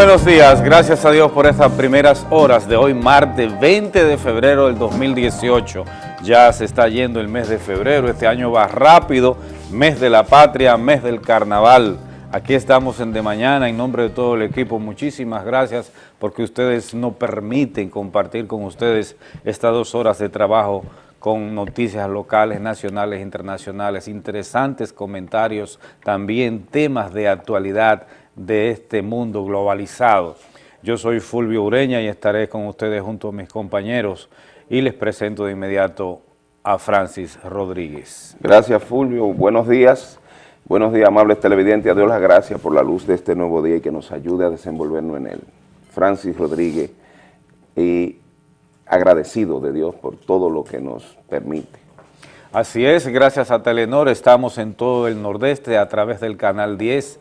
Buenos días, gracias a Dios por estas primeras horas de hoy, martes 20 de febrero del 2018. Ya se está yendo el mes de febrero, este año va rápido, mes de la patria, mes del carnaval. Aquí estamos en De Mañana, en nombre de todo el equipo, muchísimas gracias porque ustedes nos permiten compartir con ustedes estas dos horas de trabajo con noticias locales, nacionales, internacionales, interesantes comentarios, también temas de actualidad, de este mundo globalizado. Yo soy Fulvio Ureña y estaré con ustedes junto a mis compañeros y les presento de inmediato a Francis Rodríguez. Gracias Fulvio, buenos días. Buenos días amables televidentes, a Dios las gracias por la luz de este nuevo día y que nos ayude a desenvolvernos en él. Francis Rodríguez y agradecido de Dios por todo lo que nos permite. Así es, gracias a Telenor estamos en todo el nordeste a través del canal 10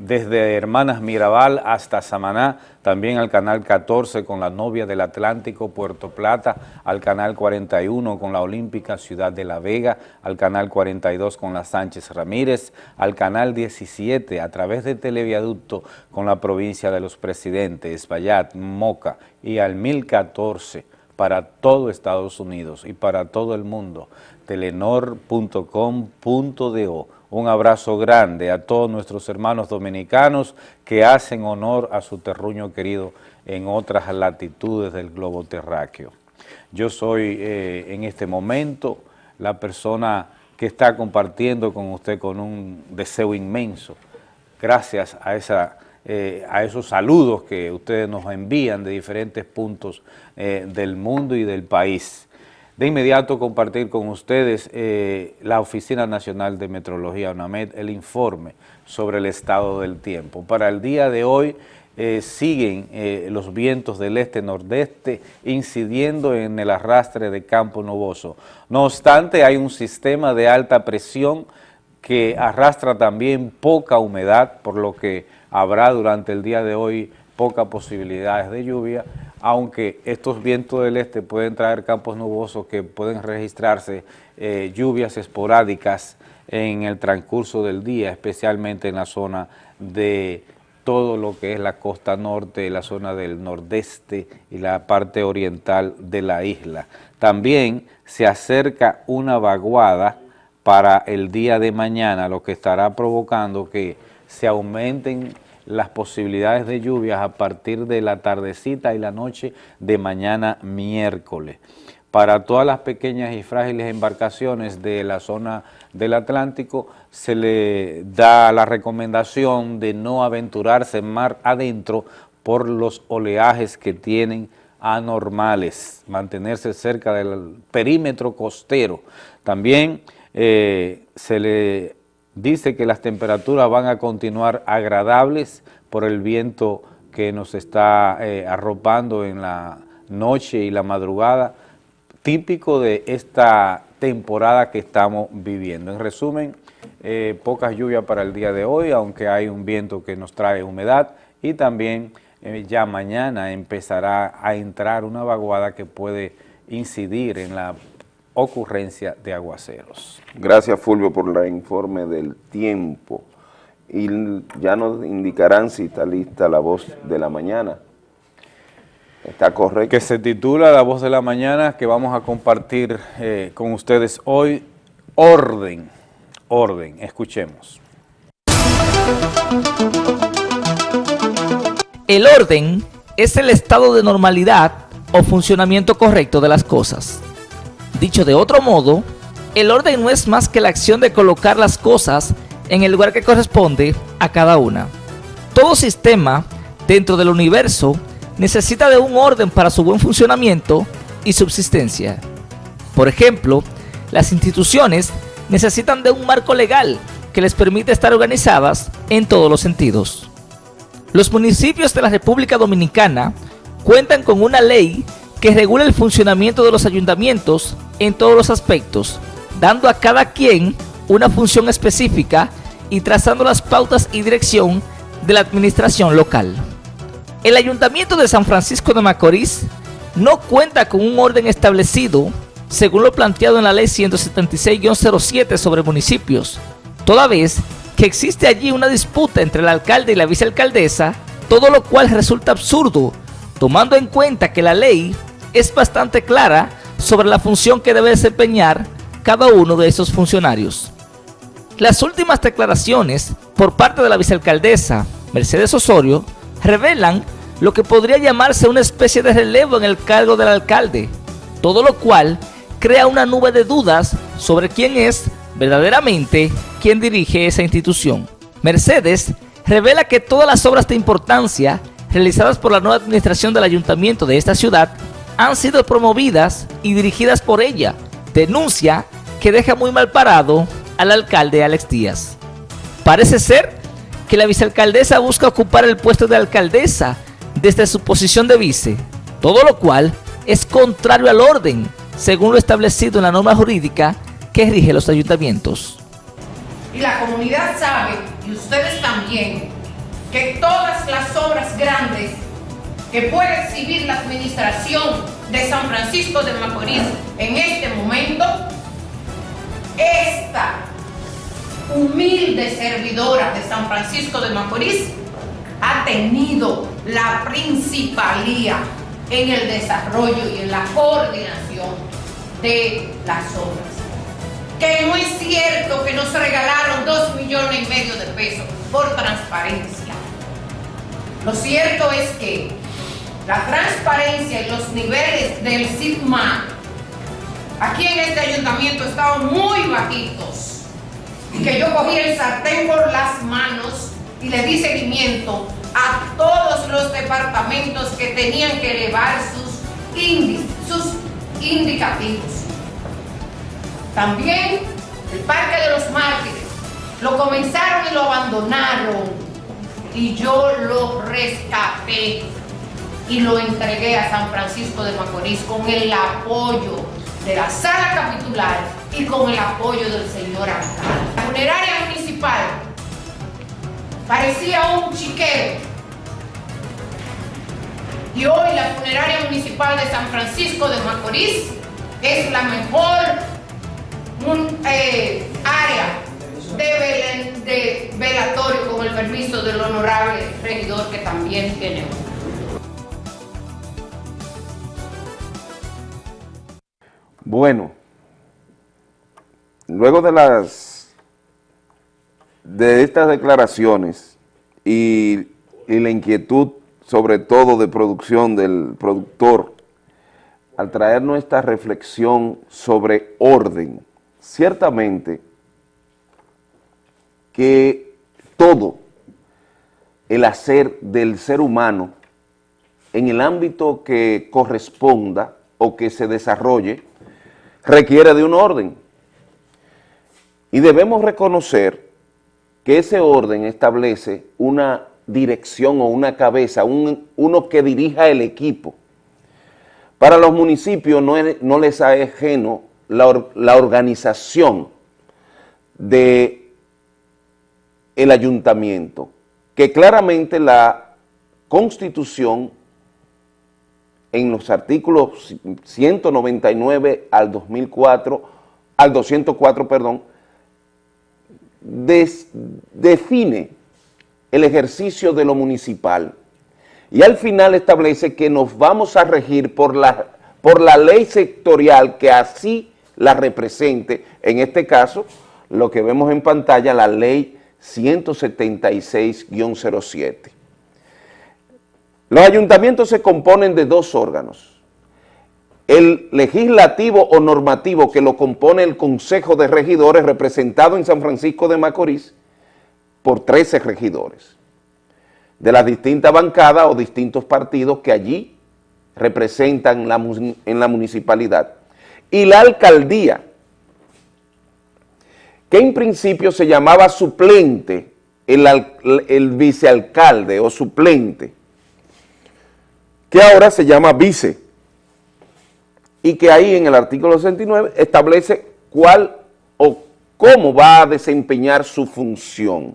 desde Hermanas Mirabal hasta Samaná, también al canal 14 con la novia del Atlántico, Puerto Plata, al canal 41 con la Olímpica Ciudad de La Vega, al canal 42 con la Sánchez Ramírez, al canal 17 a través de Televiaducto con la provincia de los Presidentes, Espaillat, Moca y al 1014 para todo Estados Unidos y para todo el mundo, telenor.com.do un abrazo grande a todos nuestros hermanos dominicanos que hacen honor a su terruño querido en otras latitudes del globo terráqueo. Yo soy eh, en este momento la persona que está compartiendo con usted con un deseo inmenso, gracias a, esa, eh, esos saludos que ustedes nos envían de diferentes puntos eh, del mundo y del país de inmediato compartir con ustedes eh, la Oficina Nacional de Metrología, UNAMED, el informe sobre el estado del tiempo. Para el día de hoy eh, siguen eh, los vientos del este-nordeste incidiendo en el arrastre de campo nuboso. No obstante, hay un sistema de alta presión que arrastra también poca humedad, por lo que habrá durante el día de hoy pocas posibilidades de lluvia, aunque estos vientos del este pueden traer campos nubosos que pueden registrarse eh, lluvias esporádicas en el transcurso del día, especialmente en la zona de todo lo que es la costa norte, la zona del nordeste y la parte oriental de la isla. También se acerca una vaguada para el día de mañana, lo que estará provocando que se aumenten las posibilidades de lluvias a partir de la tardecita y la noche de mañana miércoles. Para todas las pequeñas y frágiles embarcaciones de la zona del Atlántico se le da la recomendación de no aventurarse en mar adentro por los oleajes que tienen anormales, mantenerse cerca del perímetro costero. También eh, se le dice que las temperaturas van a continuar agradables por el viento que nos está eh, arropando en la noche y la madrugada, típico de esta temporada que estamos viviendo. En resumen, eh, pocas lluvias para el día de hoy, aunque hay un viento que nos trae humedad y también eh, ya mañana empezará a entrar una vaguada que puede incidir en la ocurrencia de aguaceros. Gracias Fulvio por el informe del tiempo y ya nos indicarán si está lista la voz de la mañana. ¿Está correcto? Que se titula La Voz de la Mañana, que vamos a compartir eh, con ustedes hoy, Orden, Orden, escuchemos. El orden es el estado de normalidad o funcionamiento correcto de las cosas. Dicho de otro modo, el orden no es más que la acción de colocar las cosas en el lugar que corresponde a cada una. Todo sistema dentro del universo necesita de un orden para su buen funcionamiento y subsistencia. Por ejemplo, las instituciones necesitan de un marco legal que les permite estar organizadas en todos los sentidos. Los municipios de la República Dominicana cuentan con una ley que regula el funcionamiento de los ayuntamientos en todos los aspectos, dando a cada quien una función específica y trazando las pautas y dirección de la administración local. El Ayuntamiento de San Francisco de Macorís no cuenta con un orden establecido según lo planteado en la Ley 176-07 sobre municipios, toda vez que existe allí una disputa entre el alcalde y la vicealcaldesa todo lo cual resulta absurdo, tomando en cuenta que la ley es bastante clara sobre la función que debe desempeñar cada uno de esos funcionarios. Las últimas declaraciones por parte de la vicealcaldesa Mercedes Osorio revelan lo que podría llamarse una especie de relevo en el cargo del alcalde, todo lo cual crea una nube de dudas sobre quién es verdaderamente quien dirige esa institución. Mercedes revela que todas las obras de importancia realizadas por la nueva administración del ayuntamiento de esta ciudad han sido promovidas y dirigidas por ella. Denuncia que deja muy mal parado al alcalde Alex Díaz. Parece ser que la vicealcaldesa busca ocupar el puesto de alcaldesa desde su posición de vice, todo lo cual es contrario al orden, según lo establecido en la norma jurídica que rige los ayuntamientos. Y la comunidad sabe, y ustedes también, que todas las obras grandes que puede exhibir la administración de San Francisco de Macorís en este momento, esta humilde servidora de San Francisco de Macorís ha tenido la principalía en el desarrollo y en la coordinación de las obras. Que no es cierto que nos regalaron dos millones y medio de pesos por transparencia. Lo cierto es que la transparencia y los niveles del SIGMA aquí en este ayuntamiento estaban muy bajitos. Y que yo cogí el sartén por las manos y le di seguimiento a todos los departamentos que tenían que elevar sus, sus indicativos. También el Parque de los Mártires. Lo comenzaron y lo abandonaron. Y yo lo rescaté y lo entregué a San Francisco de Macorís con el apoyo de la sala capitular y con el apoyo del señor alcalde. La funeraria municipal parecía un chiquero y hoy la funeraria municipal de San Francisco de Macorís es la mejor eh, área de, velatorio con el permiso del honorable regidor que también tiene Bueno, luego de las de estas declaraciones y, y, la inquietud sobre todo de producción del productor al traernos esta reflexión sobre orden, ciertamente que todo el hacer del ser humano en el ámbito que corresponda o que se desarrolle requiere de un orden. Y debemos reconocer que ese orden establece una dirección o una cabeza, uno que dirija el equipo. Para los municipios no, no les es ajeno la, la organización de el ayuntamiento, que claramente la Constitución en los artículos 199 al 2004, al 204, perdón, define el ejercicio de lo municipal y al final establece que nos vamos a regir por la, por la ley sectorial que así la represente, en este caso, lo que vemos en pantalla, la ley 176-07. Los ayuntamientos se componen de dos órganos. El legislativo o normativo que lo compone el Consejo de Regidores representado en San Francisco de Macorís por 13 regidores de las distintas bancadas o distintos partidos que allí representan en la municipalidad. Y la alcaldía, que en principio se llamaba suplente, el vicealcalde o suplente, que ahora se llama vice, y que ahí en el artículo 69 establece cuál o cómo va a desempeñar su función.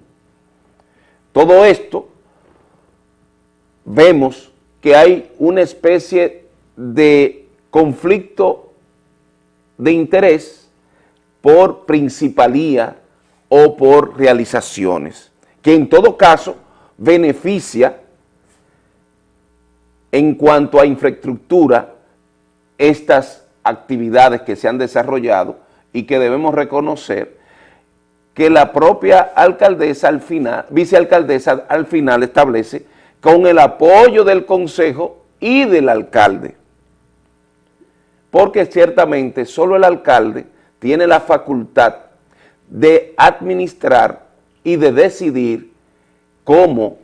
Todo esto vemos que hay una especie de conflicto de interés por principalía o por realizaciones, que en todo caso beneficia en cuanto a infraestructura estas actividades que se han desarrollado y que debemos reconocer que la propia alcaldesa al final, vicealcaldesa al final establece con el apoyo del consejo y del alcalde. Porque ciertamente solo el alcalde tiene la facultad de administrar y de decidir cómo,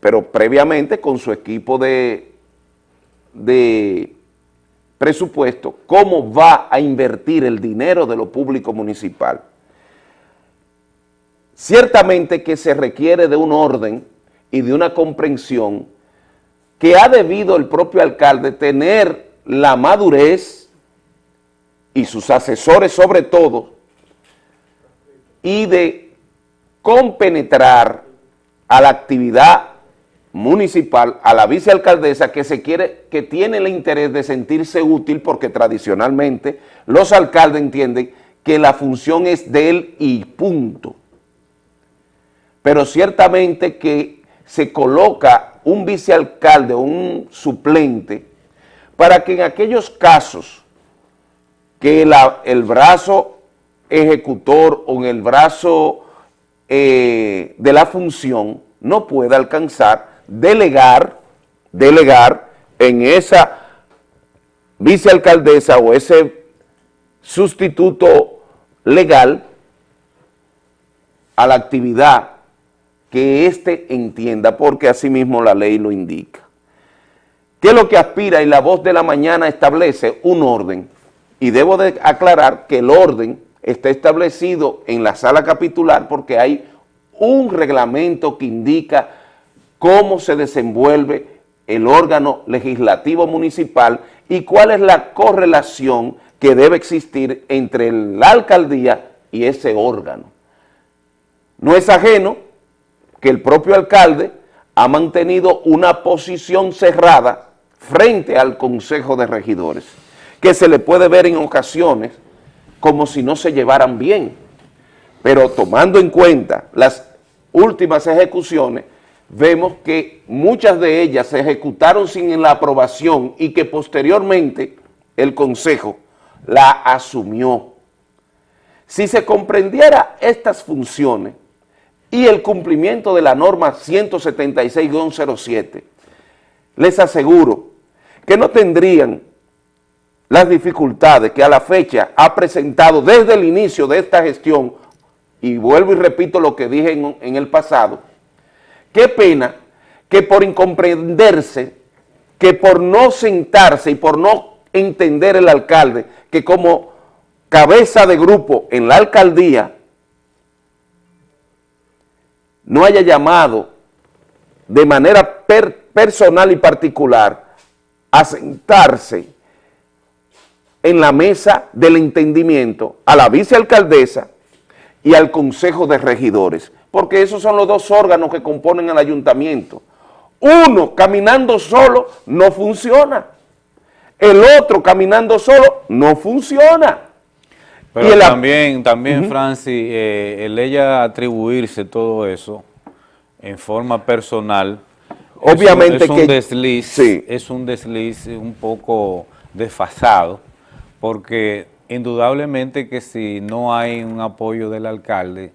pero previamente con su equipo de, de presupuesto, cómo va a invertir el dinero de lo público municipal. Ciertamente que se requiere de un orden y de una comprensión que ha debido el propio alcalde tener la madurez y sus asesores sobre todo, y de compenetrar a la actividad municipal, a la vicealcaldesa que se quiere, que tiene el interés de sentirse útil porque tradicionalmente los alcaldes entienden que la función es de él y punto. Pero ciertamente que se coloca un vicealcalde o un suplente para que en aquellos casos que el brazo ejecutor o en el brazo eh, de la función no pueda alcanzar delegar, delegar en esa vicealcaldesa o ese sustituto legal a la actividad que éste entienda, porque así mismo la ley lo indica. ¿Qué es lo que aspira? Y la voz de la mañana establece un orden. Y debo de aclarar que el orden está establecido en la sala capitular porque hay un reglamento que indica cómo se desenvuelve el órgano legislativo municipal y cuál es la correlación que debe existir entre la alcaldía y ese órgano. No es ajeno que el propio alcalde ha mantenido una posición cerrada frente al Consejo de Regidores, que se le puede ver en ocasiones como si no se llevaran bien, pero tomando en cuenta las últimas ejecuciones, vemos que muchas de ellas se ejecutaron sin la aprobación y que posteriormente el Consejo la asumió. Si se comprendiera estas funciones y el cumplimiento de la norma 176-07, les aseguro que no tendrían las dificultades que a la fecha ha presentado desde el inicio de esta gestión, y vuelvo y repito lo que dije en, en el pasado, Qué pena que por incomprenderse, que por no sentarse y por no entender el alcalde, que como cabeza de grupo en la alcaldía no haya llamado de manera personal y particular a sentarse en la mesa del entendimiento a la vicealcaldesa y al consejo de regidores porque esos son los dos órganos que componen el ayuntamiento. Uno caminando solo no funciona. El otro caminando solo no funciona. Pero también, también Francis, eh, el ella atribuirse todo eso en forma personal, obviamente es un, desliz, es un desliz un poco desfasado, porque indudablemente que si no hay un apoyo del alcalde,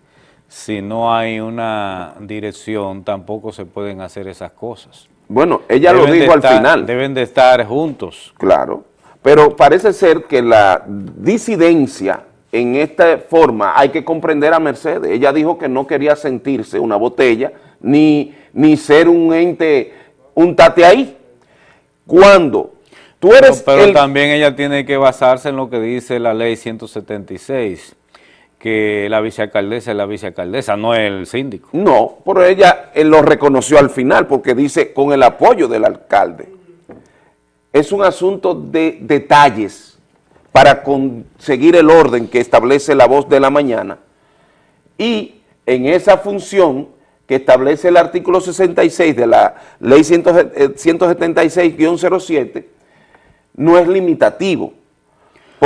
si no hay una dirección, tampoco se pueden hacer esas cosas. Bueno, ella lo dijo al final. Deben de estar juntos. Claro, pero parece ser que la disidencia en esta forma hay que comprender a Mercedes. Ella dijo que no quería sentirse una botella ni, ni ser un ente, un tate ahí. Cuando tú eres Pero, también ella tiene que basarse en lo que dice la ley 176 que la vicealcaldesa es la vicealcaldesa, no el síndico. No, pero ella lo reconoció al final porque dice con el apoyo del alcalde. Es un asunto de detalles para conseguir el orden que establece la voz de la mañana y en esa función que establece el artículo 66 de la ley 176-07 eh, no es limitativo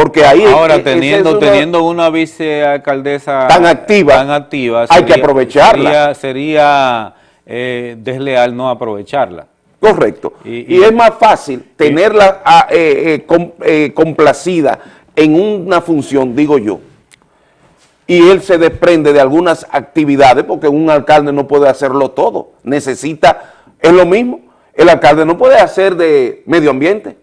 porque ahí Ahora, teniendo, una, teniendo una vicealcaldesa tan activa, tan activa hay que aprovecharla. Sería, sería eh, desleal no aprovecharla. Correcto. Y- Y, y- es más fácil tenerla ah, eh, eh, com- complacida en una función, digo yo. Y él se desprende de algunas actividades, porque un alcalde no puede hacerlo todo. Necesita, es lo mismo, el alcalde no puede hacer de medio ambiente.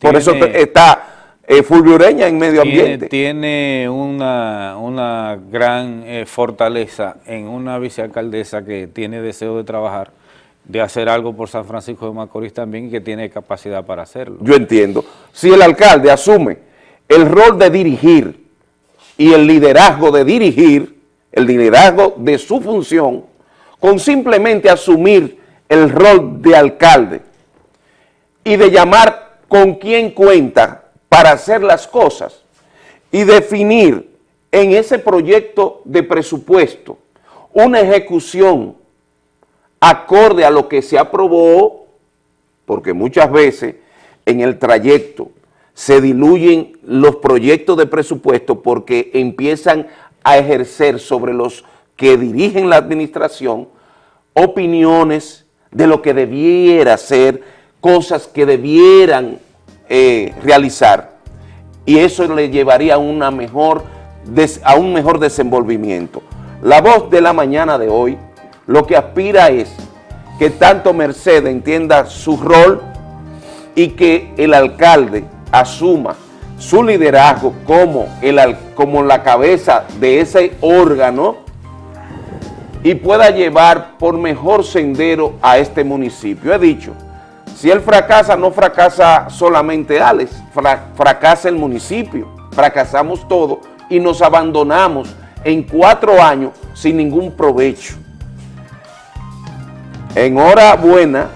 Por Tiene- eso está eh, Fulvio Ureña en medio Tiene, ambiente. tiene una, una gran eh, fortaleza en una vicealcaldesa que tiene deseo de trabajar, de hacer algo por San Francisco de Macorís también y que tiene capacidad para hacerlo. Yo entiendo. Si el alcalde asume el rol de dirigir y el liderazgo de dirigir, el liderazgo de su función, con simplemente asumir el rol de alcalde y de llamar con quién cuenta para hacer las cosas y definir en ese proyecto de presupuesto una ejecución acorde a lo que se aprobó porque muchas veces en el trayecto se diluyen los proyectos de presupuesto porque empiezan a ejercer sobre los que dirigen la administración opiniones de lo que debiera ser, cosas que debieran eh, realizar y eso le llevaría a, mejor a un mejor desenvolvimiento. La voz de la mañana de hoy lo que aspira es que tanto Mercedes entienda su rol y que el alcalde asuma su liderazgo como, el, como la cabeza de ese órgano y pueda llevar por mejor sendero a este municipio. He dicho, si él fracasa, no fracasa solamente Alex, fra- fracasa el municipio, fracasamos todos y nos abandonamos en cuatro años sin ningún provecho. Enhorabuena,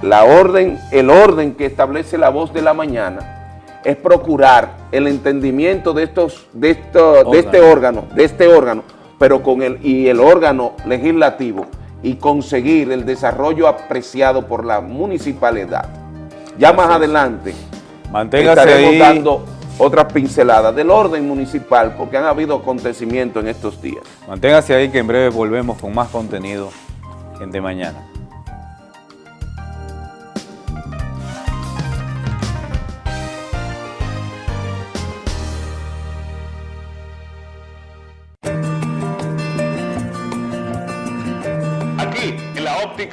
la orden, el orden que establece la voz de la mañana es procurar el entendimiento de estos, de esto- de este órgano, de este órgano, pero con el y el órgano legislativo y conseguir el desarrollo apreciado por la municipalidad. Ya más adelante Manténgase estaremos ahí. dando otras pinceladas del orden municipal porque han habido acontecimientos en estos días. Manténgase ahí que en breve volvemos con más contenido en De Mañana.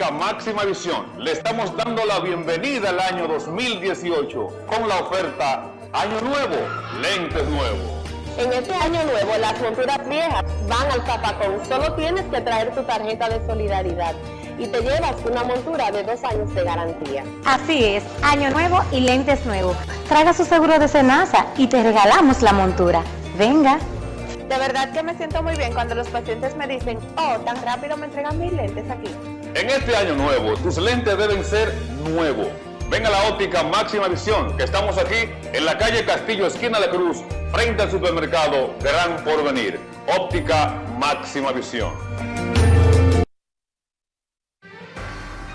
Óptica máxima visión, le estamos dando la bienvenida al año 2018 con la oferta Año Nuevo, lentes nuevos. En este año nuevo, las monturas viejas van al zapacón. Solo tienes que traer tu tarjeta de solidaridad y te llevas una montura de dos años de garantía. Así es, año nuevo y lentes nuevos. Traiga su seguro de Senasa y te regalamos la montura. Venga. De verdad que me siento muy bien cuando los pacientes me dicen, oh, tan rápido me entregan mis lentes aquí. En este año nuevo, tus lentes deben ser nuevos. Ven a la óptica máxima visión, que estamos aquí en la calle Castillo, esquina de Cruz, frente al supermercado Gran Porvenir. Óptica máxima visión.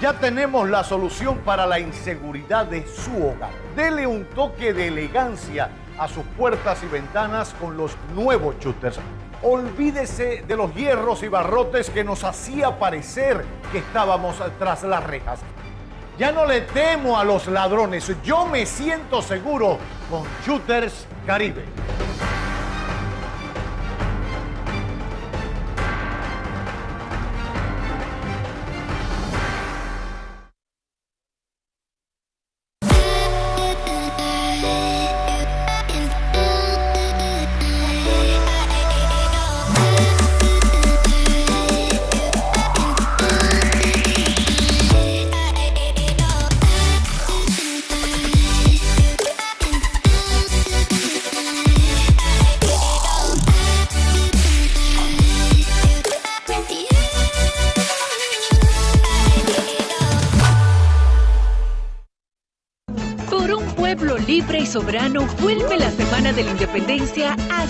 Ya tenemos la solución para la inseguridad de su hogar. Dele un toque de elegancia a sus puertas y ventanas con los nuevos shooters. Olvídese de los hierros y barrotes que nos hacía parecer que estábamos tras las rejas. Ya no le temo a los ladrones, yo me siento seguro con Shooters Caribe. Soberano vuelve la Semana de la Independencia a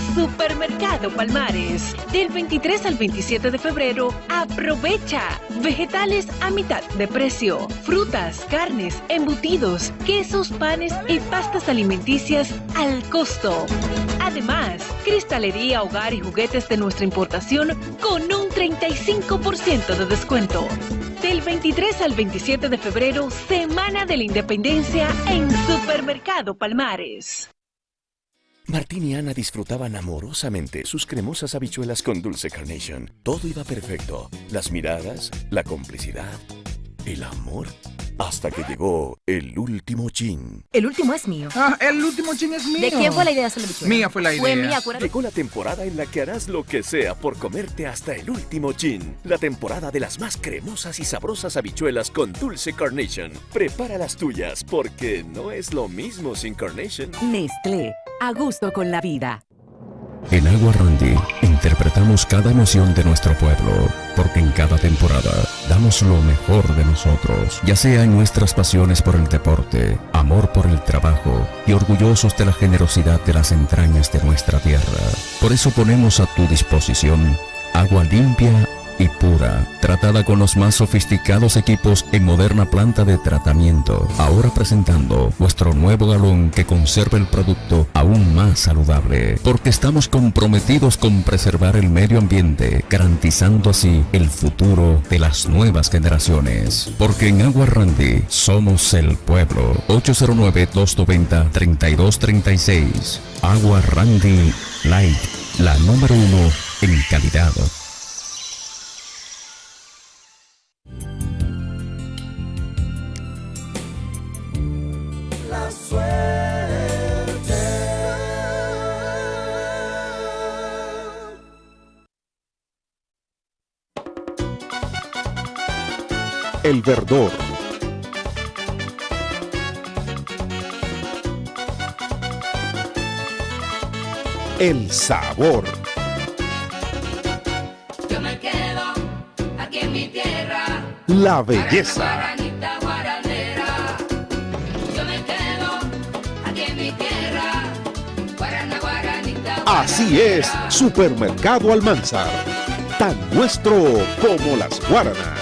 Palmares. Del 23 al 27 de febrero, aprovecha vegetales a mitad de precio, frutas, carnes, embutidos, quesos, panes y pastas alimenticias al costo. Además, cristalería, hogar y juguetes de nuestra importación con un 35% de descuento. Del 23 al 27 de febrero, Semana de la Independencia en Supermercado Palmares. Martín y Ana disfrutaban amorosamente sus cremosas habichuelas con dulce carnation. Todo iba perfecto. Las miradas, la complicidad, el amor. Hasta que llegó el último chin. El último es mío. Ah, el último chin es mío. ¿De quién fue la idea de hacer la habichuela? Mía fue la idea. Fue mía, acuérdate. Llegó la temporada en la que harás lo que sea por comerte hasta el último chin. La temporada de las más cremosas y sabrosas habichuelas con dulce carnation. Prepara las tuyas porque no es lo mismo sin carnation. Nestlé, a gusto con la vida. En Agua Randy interpretamos cada emoción de nuestro pueblo, porque en cada temporada damos lo mejor de nosotros, ya sea en nuestras pasiones por el deporte, amor por el trabajo y orgullosos de la generosidad de las entrañas de nuestra tierra. Por eso ponemos a tu disposición agua limpia y pura, tratada con los más sofisticados equipos en moderna planta de tratamiento. Ahora presentando nuestro nuevo galón que conserva el producto aún más saludable, porque estamos comprometidos con preservar el medio ambiente, garantizando así el futuro de las nuevas generaciones. Porque en Agua Randy somos el pueblo. 809-290-3236. Agua Randy Light, la número uno en calidad. El verdor. El sabor. Yo me quedo aquí en mi tierra. La belleza. Así es, Supermercado Almanzar. Tan nuestro como las guaranas.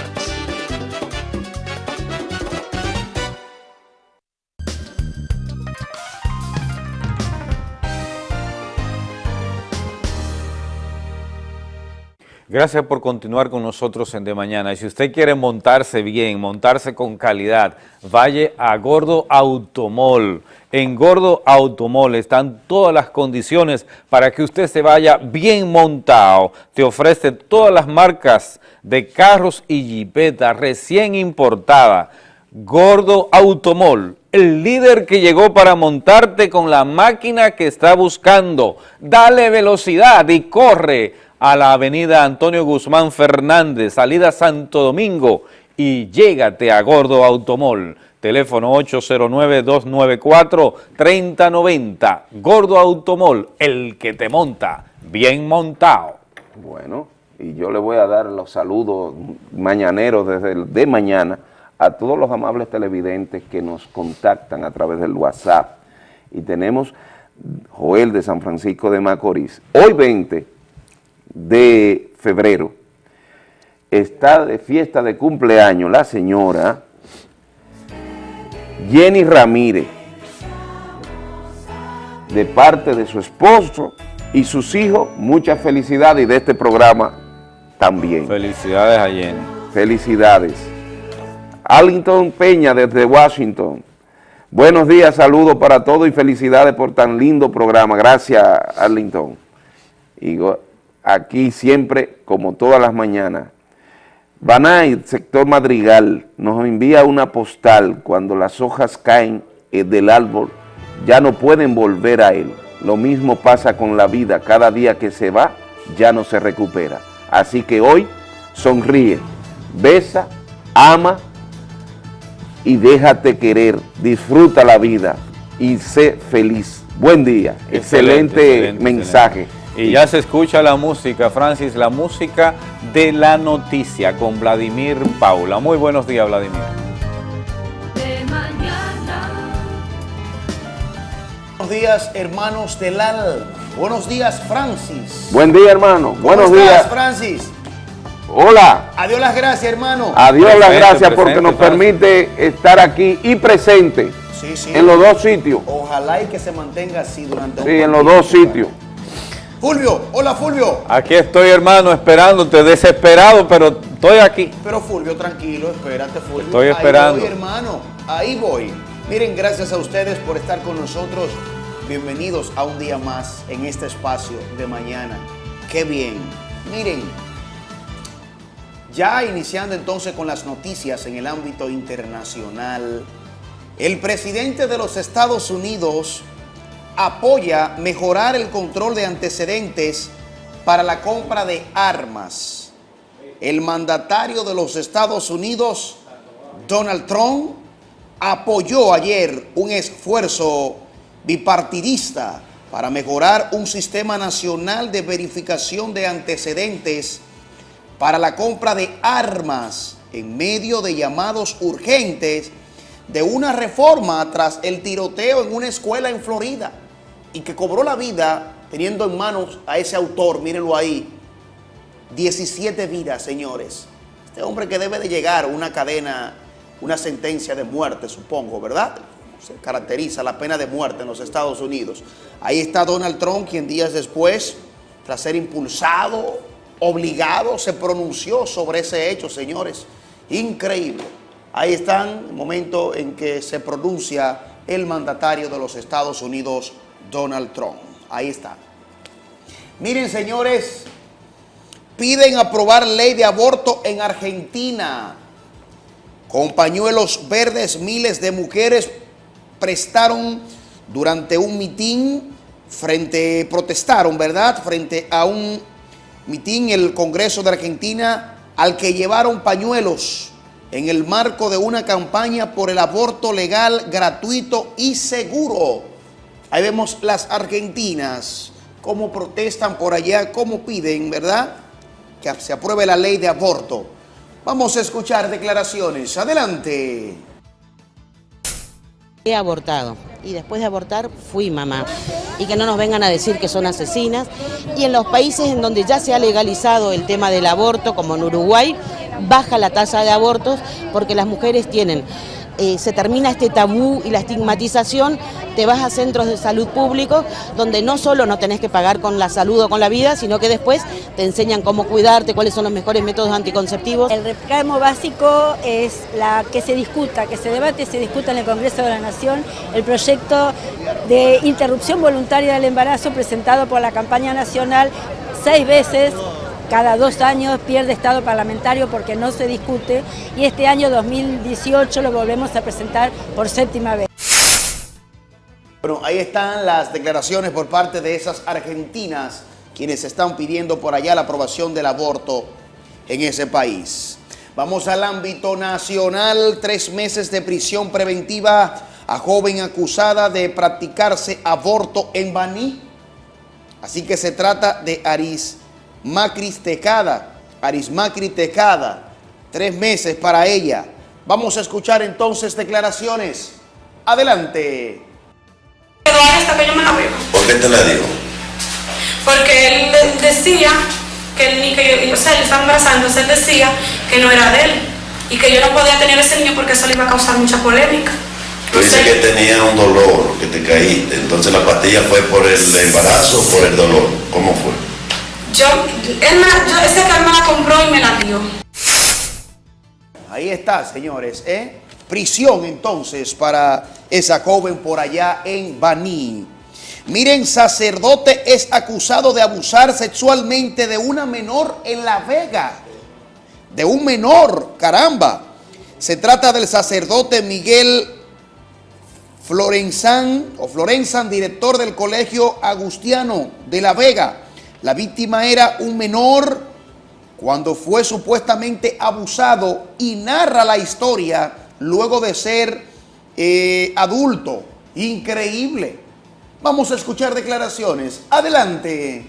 Gracias por continuar con nosotros en De Mañana. Y si usted quiere montarse bien, montarse con calidad, vaya a Gordo Automol. En Gordo Automol están todas las condiciones para que usted se vaya bien montado. Te ofrece todas las marcas de carros y jipetas recién importadas. Gordo Automol, el líder que llegó para montarte con la máquina que está buscando. Dale velocidad y corre a la avenida Antonio Guzmán Fernández, salida Santo Domingo y llégate a Gordo Automol. Teléfono 809-294-3090. Gordo Automol, el que te monta, bien montado. Bueno, y yo le voy a dar los saludos mañaneros desde el de mañana a todos los amables televidentes que nos contactan a través del WhatsApp. Y tenemos Joel de San Francisco de Macorís. Hoy 20 de febrero está de fiesta de cumpleaños la señora Jenny Ramírez, de parte de su esposo y sus hijos, muchas felicidades y de este programa también. Felicidades a Jenny. Felicidades. Arlington Peña desde Washington. Buenos días, saludos para todos y felicidades por tan lindo programa. Gracias, Arlington. Y aquí siempre, como todas las mañanas. Banay, sector Madrigal, nos envía una postal cuando las hojas caen eh, del árbol, ya no pueden volver a él. Lo mismo pasa con la vida, cada día que se va, ya no se recupera. Así que hoy, sonríe, besa, ama y déjate querer, disfruta la vida y sé feliz. Buen día, excelente, excelente mensaje. excelente. Y ya se escucha la música, Francis, la música de la noticia con Vladimir Paula. Muy buenos días, Vladimir. De mañana. Buenos días, hermanos del AL. Buenos días, Francis. Buen día, hermano. ¿Cómo Buenos estás, días. Francis? Hola. Adiós las gracias, hermano. Adiós las gracias porque presente, nos Francis. permite estar aquí y presente Sí, sí. en los dos sitios. Ojalá y que se mantenga así durante un Sí, en los dos sitios. Fulvio, hola Fulvio. Aquí estoy, hermano, esperándote, desesperado, pero estoy aquí. Pero Fulvio, tranquilo, espérate, Fulvio. Estoy esperando. Ahí voy, hermano, ahí voy. Miren, gracias a ustedes por estar con nosotros. Bienvenidos a un día más en este espacio de mañana. Qué bien. Miren, ya iniciando entonces con las noticias en el ámbito internacional, el presidente de los Estados Unidos apoya mejorar el control de antecedentes para la compra de armas. El mandatario de los Estados Unidos, Donald Trump, apoyó ayer un esfuerzo bipartidista para mejorar un sistema nacional de verificación de antecedentes para la compra de armas en medio de llamados urgentes de una reforma tras el tiroteo en una escuela en Florida y que cobró la vida teniendo en manos a ese autor, mírenlo ahí, 17 vidas, señores. Este hombre que debe de llegar una cadena, una sentencia de muerte, supongo, ¿verdad? Se caracteriza la pena de muerte en los Estados Unidos. Ahí está Donald Trump, quien días después, tras ser impulsado, obligado, se pronunció sobre ese hecho, señores. Increíble. Ahí están el momento en que se pronuncia el mandatario de los Estados Unidos, Donald Trump. Ahí está. Miren, señores, piden aprobar ley de aborto en Argentina. Con pañuelos verdes, miles de mujeres prestaron durante un mitin frente, protestaron, ¿verdad? Frente a un mitin en el Congreso de Argentina al que llevaron pañuelos en el marco de una campaña por el aborto legal, gratuito y seguro. Ahí vemos las argentinas, cómo protestan por allá, cómo piden, ¿verdad? Que se apruebe la ley de aborto. Vamos a escuchar declaraciones. Adelante. He abortado y después de abortar fui mamá. Y que no nos vengan a decir que son asesinas. Y en los países en donde ya se ha legalizado el tema del aborto, como en Uruguay, baja la tasa de abortos porque las mujeres tienen eh, se termina este tabú y la estigmatización, te vas a centros de salud públicos donde no solo no tenés que pagar con la salud o con la vida, sino que después te enseñan cómo cuidarte, cuáles son los mejores métodos anticonceptivos. El reclamo básico es la que se discuta, que se debate, se discuta en el Congreso de la Nación el proyecto de interrupción voluntaria del embarazo presentado por la campaña nacional seis veces cada dos años pierde estado parlamentario porque no se discute y este año 2018 lo volvemos a presentar por séptima vez. Bueno, ahí están las declaraciones por parte de esas argentinas quienes están pidiendo por allá la aprobación del aborto en ese país. Vamos al ámbito nacional, tres meses de prisión preventiva a joven acusada de practicarse aborto en Baní. Así que se trata de Aris Macris Tejada, Arismacri Tejada, tres meses para ella. Vamos a escuchar entonces declaraciones. Adelante. hasta que yo me la ¿Por qué te la dio? Porque él decía que él, que yo, o sea, él estaba embarazándose, él decía que no era de él y que yo no podía tener ese niño porque eso le iba a causar mucha polémica. Tú dices que tenía un dolor, que te caíste, entonces la pastilla fue por el embarazo o por el dolor, ¿cómo fue? Yo, él yo, compró y me la dio. Ahí está, señores, ¿eh? Prisión entonces para esa joven por allá en Baní. Miren, sacerdote es acusado de abusar sexualmente de una menor en La Vega. De un menor, caramba. Se trata del sacerdote Miguel Florenzán, o Florenzán, director del Colegio Agustiano de La Vega. La víctima era un menor cuando fue supuestamente abusado y narra la historia luego de ser eh, adulto. Increíble. Vamos a escuchar declaraciones. Adelante.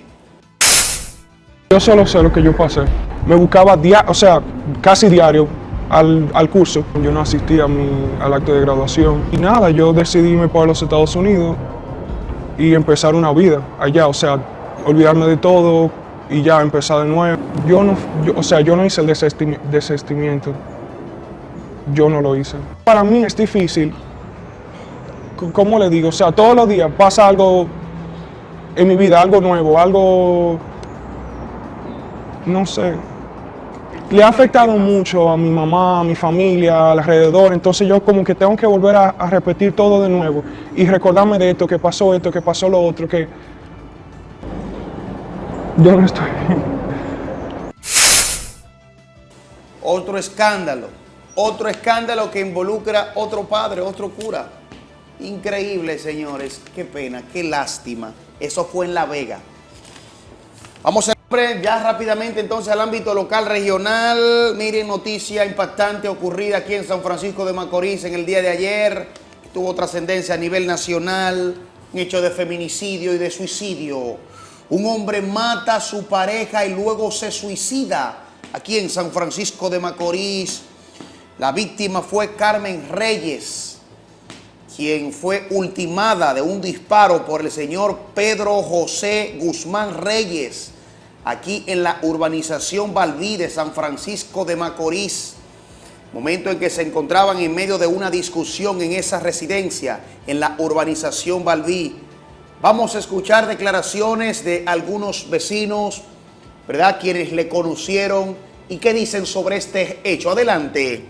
Yo solo sé lo que yo pasé. Me buscaba, o sea, casi diario al, curso. Yo no asistía a al acto de graduación. Y nada, yo decidí irme para los Estados Unidos y empezar una vida allá. O sea, olvidarme de todo y ya empezar de nuevo. Yo no, o sea, yo no hice el desestimiento. Yo no lo hice. Para mí es difícil. ¿Cómo le digo? O sea, todos los días pasa algo en mi vida, algo nuevo, algo, no sé, le ha afectado mucho a mi mamá, a mi familia, alrededor, entonces yo como que tengo que volver a, a repetir todo de nuevo y recordarme de esto, que pasó esto, que pasó lo otro, que yo no estoy. Otro escándalo, otro escándalo que involucra otro padre, otro cura. Increíble, señores. Qué pena, qué lástima. Eso fue en La Vega. Vamos a ya rápidamente entonces al ámbito local regional. Miren, noticia impactante ocurrida aquí en San Francisco de Macorís en el día de ayer. Tuvo trascendencia a nivel nacional, un hecho de feminicidio y de suicidio. Un hombre mata a su pareja y luego se suicida aquí en San Francisco de Macorís. La víctima fue Carmen Reyes, quien fue ultimada de un disparo por el señor Pedro José Guzmán Reyes, aquí en la urbanización Balbí de San Francisco de Macorís. Momento en que se encontraban en medio de una discusión en esa residencia, en la urbanización Balbí. Vamos a escuchar declaraciones de algunos vecinos, ¿verdad? Quienes le conocieron y qué dicen sobre este hecho. Adelante.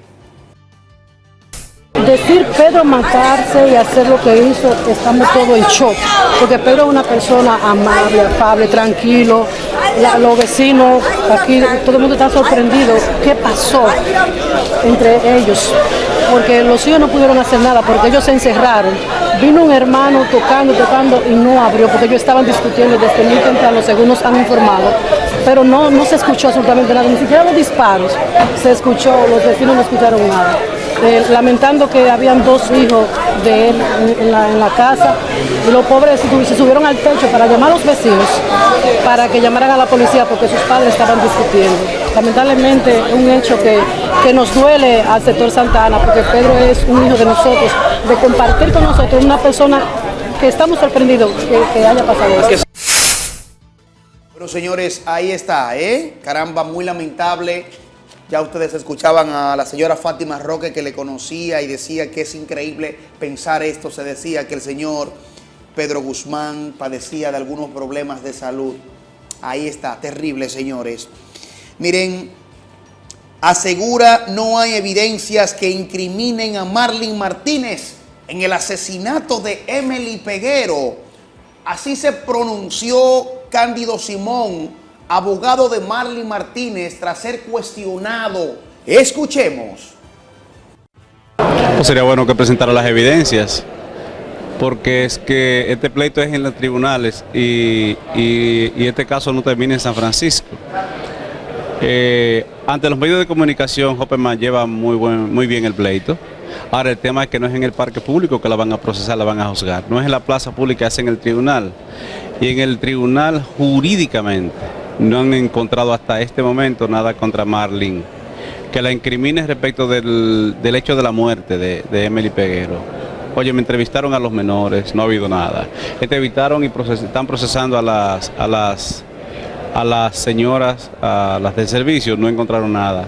Decir Pedro matarse y hacer lo que hizo, estamos todos en shock, porque Pedro es una persona amable, afable, tranquilo, los vecinos, aquí todo el mundo está sorprendido, ¿qué pasó entre ellos? Porque los hijos no pudieron hacer nada, porque ellos se encerraron. Vino un hermano tocando, tocando y no abrió, porque ellos estaban discutiendo desde muy temprano, según nos han informado, pero no, no se escuchó absolutamente nada, ni siquiera los disparos se escuchó, los vecinos no escucharon nada. Lamentando que habían dos hijos de él en, la, casa y los pobres se, subieron al techo para llamar a los vecinos para que llamaran a la policía porque sus padres estaban discutiendo. Lamentablemente un hecho que, que nos duele al sector Santa Ana porque Pedro es un hijo de nosotros, de compartir con nosotros una persona que estamos sorprendidos que, que haya pasado esto. Bueno, señores, ahí está, ¿eh? Caramba, muy lamentable. Ya ustedes escuchaban a la señora Fátima Roque que le conocía y decía que es increíble pensar esto. Se decía que el señor Pedro Guzmán padecía de algunos problemas de salud. Ahí está, terrible, señores. Miren, asegura no hay evidencias que incriminen a Marlene Martínez en el asesinato de Emily Peguero. Así se pronunció Cándido Simón, abogado de Marlene Martínez, tras ser cuestionado. Escuchemos. Pues sería bueno que presentara las evidencias, porque es que este pleito es en los tribunales y, y- y este caso no termina en San Francisco. Eh, ante los medios de comunicación, Hopperman lleva muy, buen, muy bien el pleito. Ahora el tema es que no es en el parque público que la van a procesar, la van a juzgar. No es en la plaza pública, es en el tribunal. Y en el tribunal jurídicamente no han encontrado hasta este momento nada contra Marlene que la incrimine respecto del, del hecho de la muerte de, Emily Peguero. Oye, me entrevistaron a los menores, no ha habido nada. Entrevistaron y están procesando a las, a las, a las señoras, a las del servicio, no encontraron nada.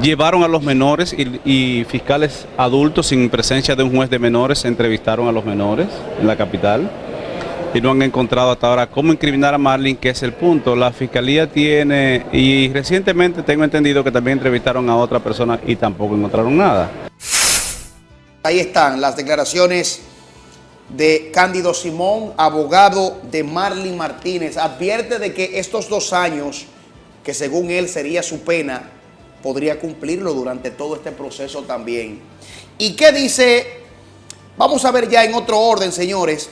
Llevaron a los menores y, y fiscales adultos sin presencia de un juez de menores entrevistaron a los menores en la capital y no han encontrado hasta ahora cómo incriminar a Marlene, que es el punto. La fiscalía tiene, y recientemente tengo entendido que también entrevistaron a otra persona y tampoco encontraron nada. Ahí están las declaraciones de Cándido Simón, abogado de Marlene Martínez. Advierte de que estos dos años, que según él sería su pena, podría cumplirlo durante todo este proceso también. ¿Y qué dice? Vamos a ver ya en otro orden, señores,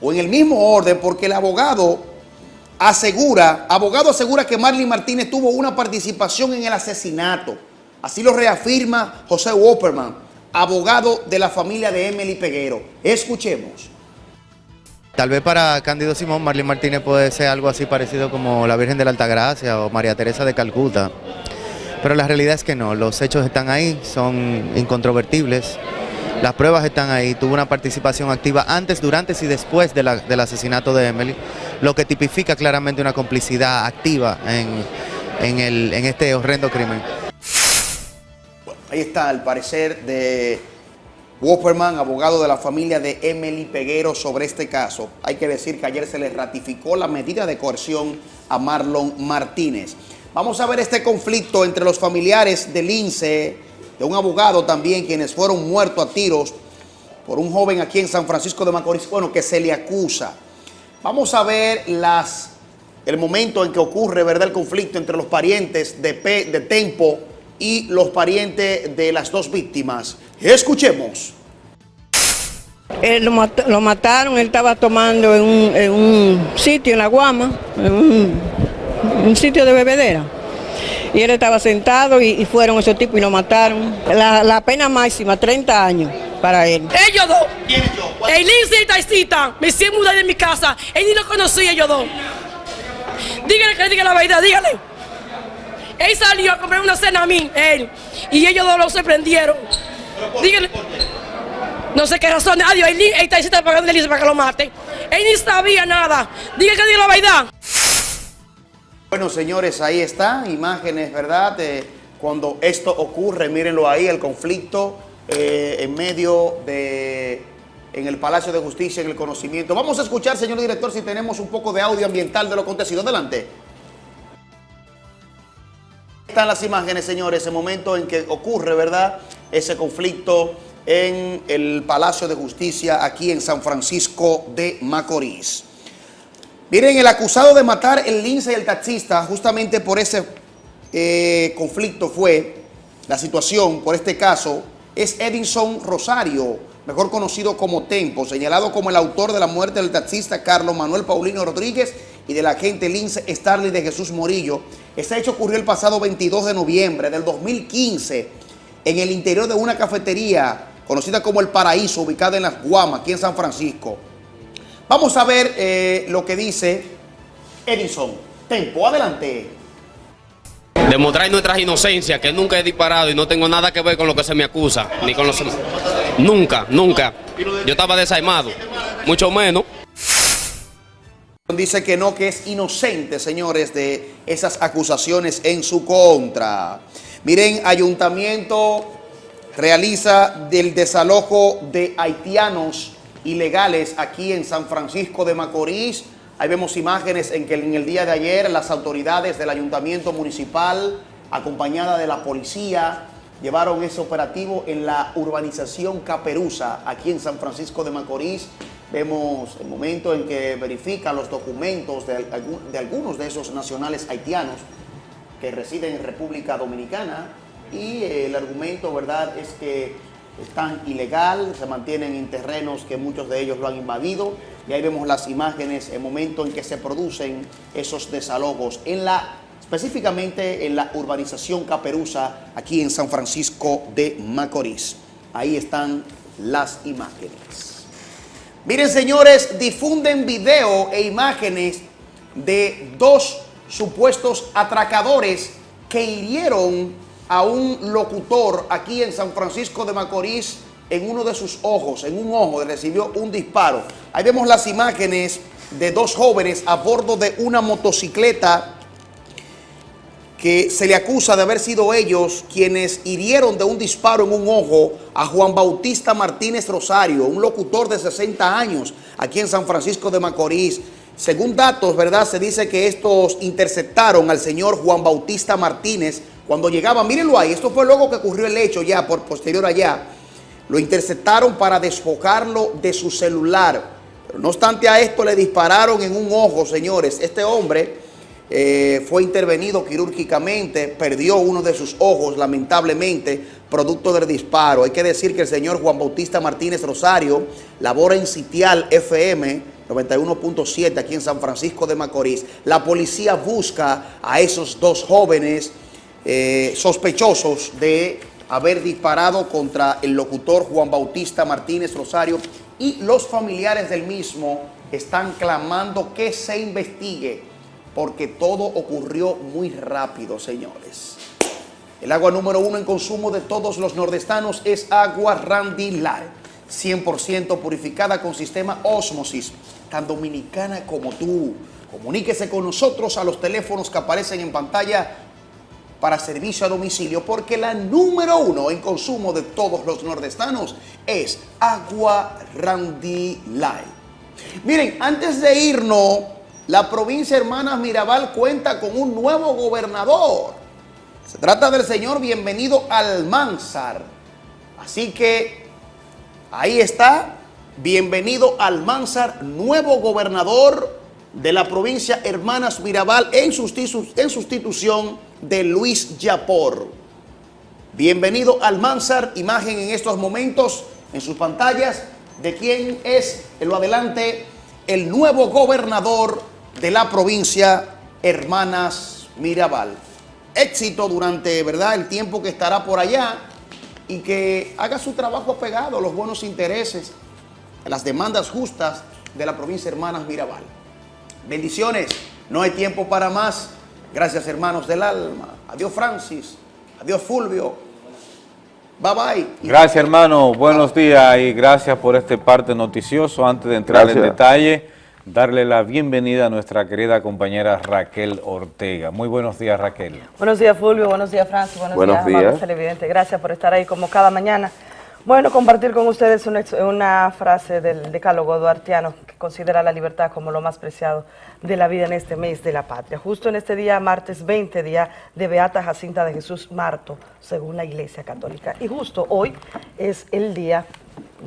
o en el mismo orden, porque el abogado asegura, abogado asegura que Marlene Martínez tuvo una participación en el asesinato. Así lo reafirma José Wopperman, abogado de la familia de Emily Peguero. Escuchemos. Tal vez para Cándido Simón, Marlene Martínez puede ser algo así parecido como la Virgen de la Altagracia o María Teresa de Calcuta. Pero la realidad es que no, los hechos están ahí, son incontrovertibles. Las pruebas están ahí, tuvo una participación activa antes, durante y después del asesinato de Emily, lo que tipifica claramente una complicidad activa en, este horrendo crimen. Ahí está el parecer de Wopperman, abogado de la familia de Emily Peguero sobre este caso. Hay que decir que ayer se le ratificó la medida de coerción a Marlon Martínez. Vamos a ver este conflicto entre los familiares de Lince, de un abogado también, quienes fueron muertos a tiros por un joven aquí en San Francisco de Macorís, bueno, que se le acusa. Vamos a ver las, el momento en que ocurre, ¿verdad?, el conflicto entre los parientes de, P, de Tempo y los parientes de las dos víctimas. Escuchemos. Él lo, mat- lo mataron, él estaba tomando en un, en un sitio en la Guama, en un sitio de bebedera. Y él estaba sentado y, y fueron esos tipos y lo mataron. La, la pena máxima, 30 años para él. Ellos dos. El Lince y Taisita me hicieron mudar de mi casa. Él ni lo conocía ellos dos. Dígale que le diga la verdad, dígale. Él salió a comprar una cena a mí, él. Y ellos dos lo sorprendieron. Dígale. No sé qué razón. Adiós, el, el Taisita pagando el Lince para que lo mate. Él ni sabía nada. Dígale que diga la verdad. Bueno, señores, ahí está, imágenes, ¿verdad? Cuando esto ocurre, mírenlo ahí, el conflicto eh, en medio de, en el Palacio de Justicia, en el conocimiento. Vamos a escuchar, señor director, si tenemos un poco de audio ambiental de lo acontecido. Adelante. Están las imágenes, señores, ese momento en que ocurre, ¿verdad? Ese conflicto en el Palacio de Justicia aquí en San Francisco de Macorís. Miren, el acusado de matar el lince y el taxista, justamente por ese eh, conflicto fue la situación, por este caso, es Edinson Rosario, mejor conocido como Tempo, señalado como el autor de la muerte del taxista Carlos Manuel Paulino Rodríguez y del agente lince Starley de Jesús Morillo. Este hecho ocurrió el pasado 22 de noviembre del 2015 en el interior de una cafetería conocida como El Paraíso, ubicada en Las Guamas, aquí en San Francisco. Vamos a ver eh, lo que dice Edison. Tempo, adelante. Demostrar nuestras inocencias, que nunca he disparado y no tengo nada que ver con lo que se me acusa, ni con los... Nunca, nunca. Yo estaba desarmado, mucho menos. Dice que no, que es inocente, señores, de esas acusaciones en su contra. Miren, ayuntamiento realiza del desalojo de haitianos ilegales aquí en San Francisco de Macorís. Ahí vemos imágenes en que en el día de ayer las autoridades del ayuntamiento municipal, acompañada de la policía, llevaron ese operativo en la urbanización Caperuza, aquí en San Francisco de Macorís. Vemos el momento en que verifican los documentos de, de algunos de esos nacionales haitianos que residen en República Dominicana y el argumento, ¿verdad?, es que están ilegal, se mantienen en terrenos que muchos de ellos lo han invadido y ahí vemos las imágenes, el momento en que se producen esos desalojos en la, específicamente en la urbanización Caperuza, aquí en San Francisco de Macorís. Ahí están las imágenes. Miren, señores, difunden video e imágenes de dos supuestos atracadores que hirieron a un locutor aquí en San Francisco de Macorís en uno de sus ojos, en un ojo, recibió un disparo. Ahí vemos las imágenes de dos jóvenes a bordo de una motocicleta que se le acusa de haber sido ellos quienes hirieron de un disparo en un ojo a Juan Bautista Martínez Rosario, un locutor de 60 años aquí en San Francisco de Macorís. Según datos, ¿verdad? Se dice que estos interceptaron al señor Juan Bautista Martínez cuando llegaba. Mírenlo ahí, esto fue luego que ocurrió el hecho ya, por posterior allá. Lo interceptaron para despojarlo de su celular. Pero no obstante a esto, le dispararon en un ojo, señores. Este hombre eh, fue intervenido quirúrgicamente, perdió uno de sus ojos, lamentablemente, producto del disparo. Hay que decir que el señor Juan Bautista Martínez Rosario labora en Sitial FM 91.7 aquí en San Francisco de Macorís. La policía busca a esos dos jóvenes eh, sospechosos de haber disparado contra el locutor Juan Bautista Martínez Rosario y los familiares del mismo están clamando que se investigue porque todo ocurrió muy rápido, señores. El agua número uno en consumo de todos los nordestanos es agua Randy Light, 100% purificada con sistema Osmosis, tan dominicana como tú. Comuníquese con nosotros a los teléfonos que aparecen en pantalla para servicio a domicilio porque la número uno en consumo de todos los nordestanos es Agua Randy Light. Miren, antes de irnos, la provincia Hermanas Mirabal cuenta con un nuevo gobernador. Se trata del señor Bienvenido Almanzar. Así que ahí está, Bienvenido Almanzar, nuevo gobernador de la provincia Hermanas Mirabal en, en sustitución de Luis Yapor. Bienvenido Almanzar, imagen en estos momentos en sus pantallas de quién es, en lo adelante, el nuevo gobernador de la provincia Hermanas Mirabal. Éxito durante, ¿verdad?, el tiempo que estará por allá y que haga su trabajo pegado a los buenos intereses, a las demandas justas de la provincia Hermanas Mirabal. Bendiciones, no hay tiempo para más. Gracias hermanos del alma. Adiós Francis, adiós Fulvio. Bye bye. Gracias, hermano. Buenos días y gracias por este parte noticioso. Antes de entrar en detalle, darle la bienvenida a nuestra querida compañera Raquel Ortega. Muy buenos días, Raquel. Buenos días, Fulvio. Buenos días, Francis. Buenos, Buenos días, días. televidentes. Gracias por estar ahí como cada mañana. Bueno, compartir con ustedes una, una frase del decálogo duartiano considera la libertad como lo más preciado de la vida en este mes de la patria. Justo en este día, martes 20, día de Beata Jacinta de Jesús Marto, según la Iglesia Católica. Y justo hoy es el día,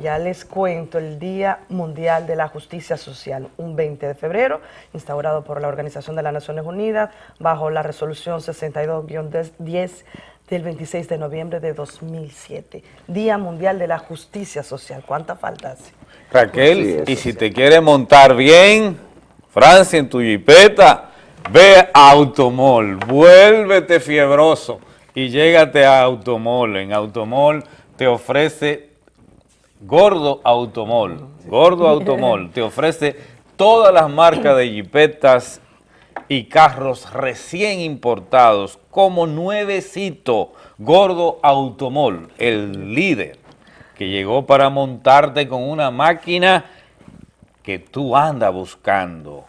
ya les cuento, el Día Mundial de la Justicia Social, un 20 de febrero, instaurado por la Organización de las Naciones Unidas bajo la resolución 62-10 del 26 de noviembre de 2007. Día Mundial de la Justicia Social. ¿Cuánta falta hace? Raquel, y si te quieres montar bien, Francia, en tu jipeta, ve a Automol, vuélvete fiebroso y llégate a Automol. En Automol te ofrece Gordo Automol, Gordo Automol, te ofrece todas las marcas de jipetas y carros recién importados como nuevecito, Gordo Automol, el líder que llegó para montarte con una máquina que tú andas buscando.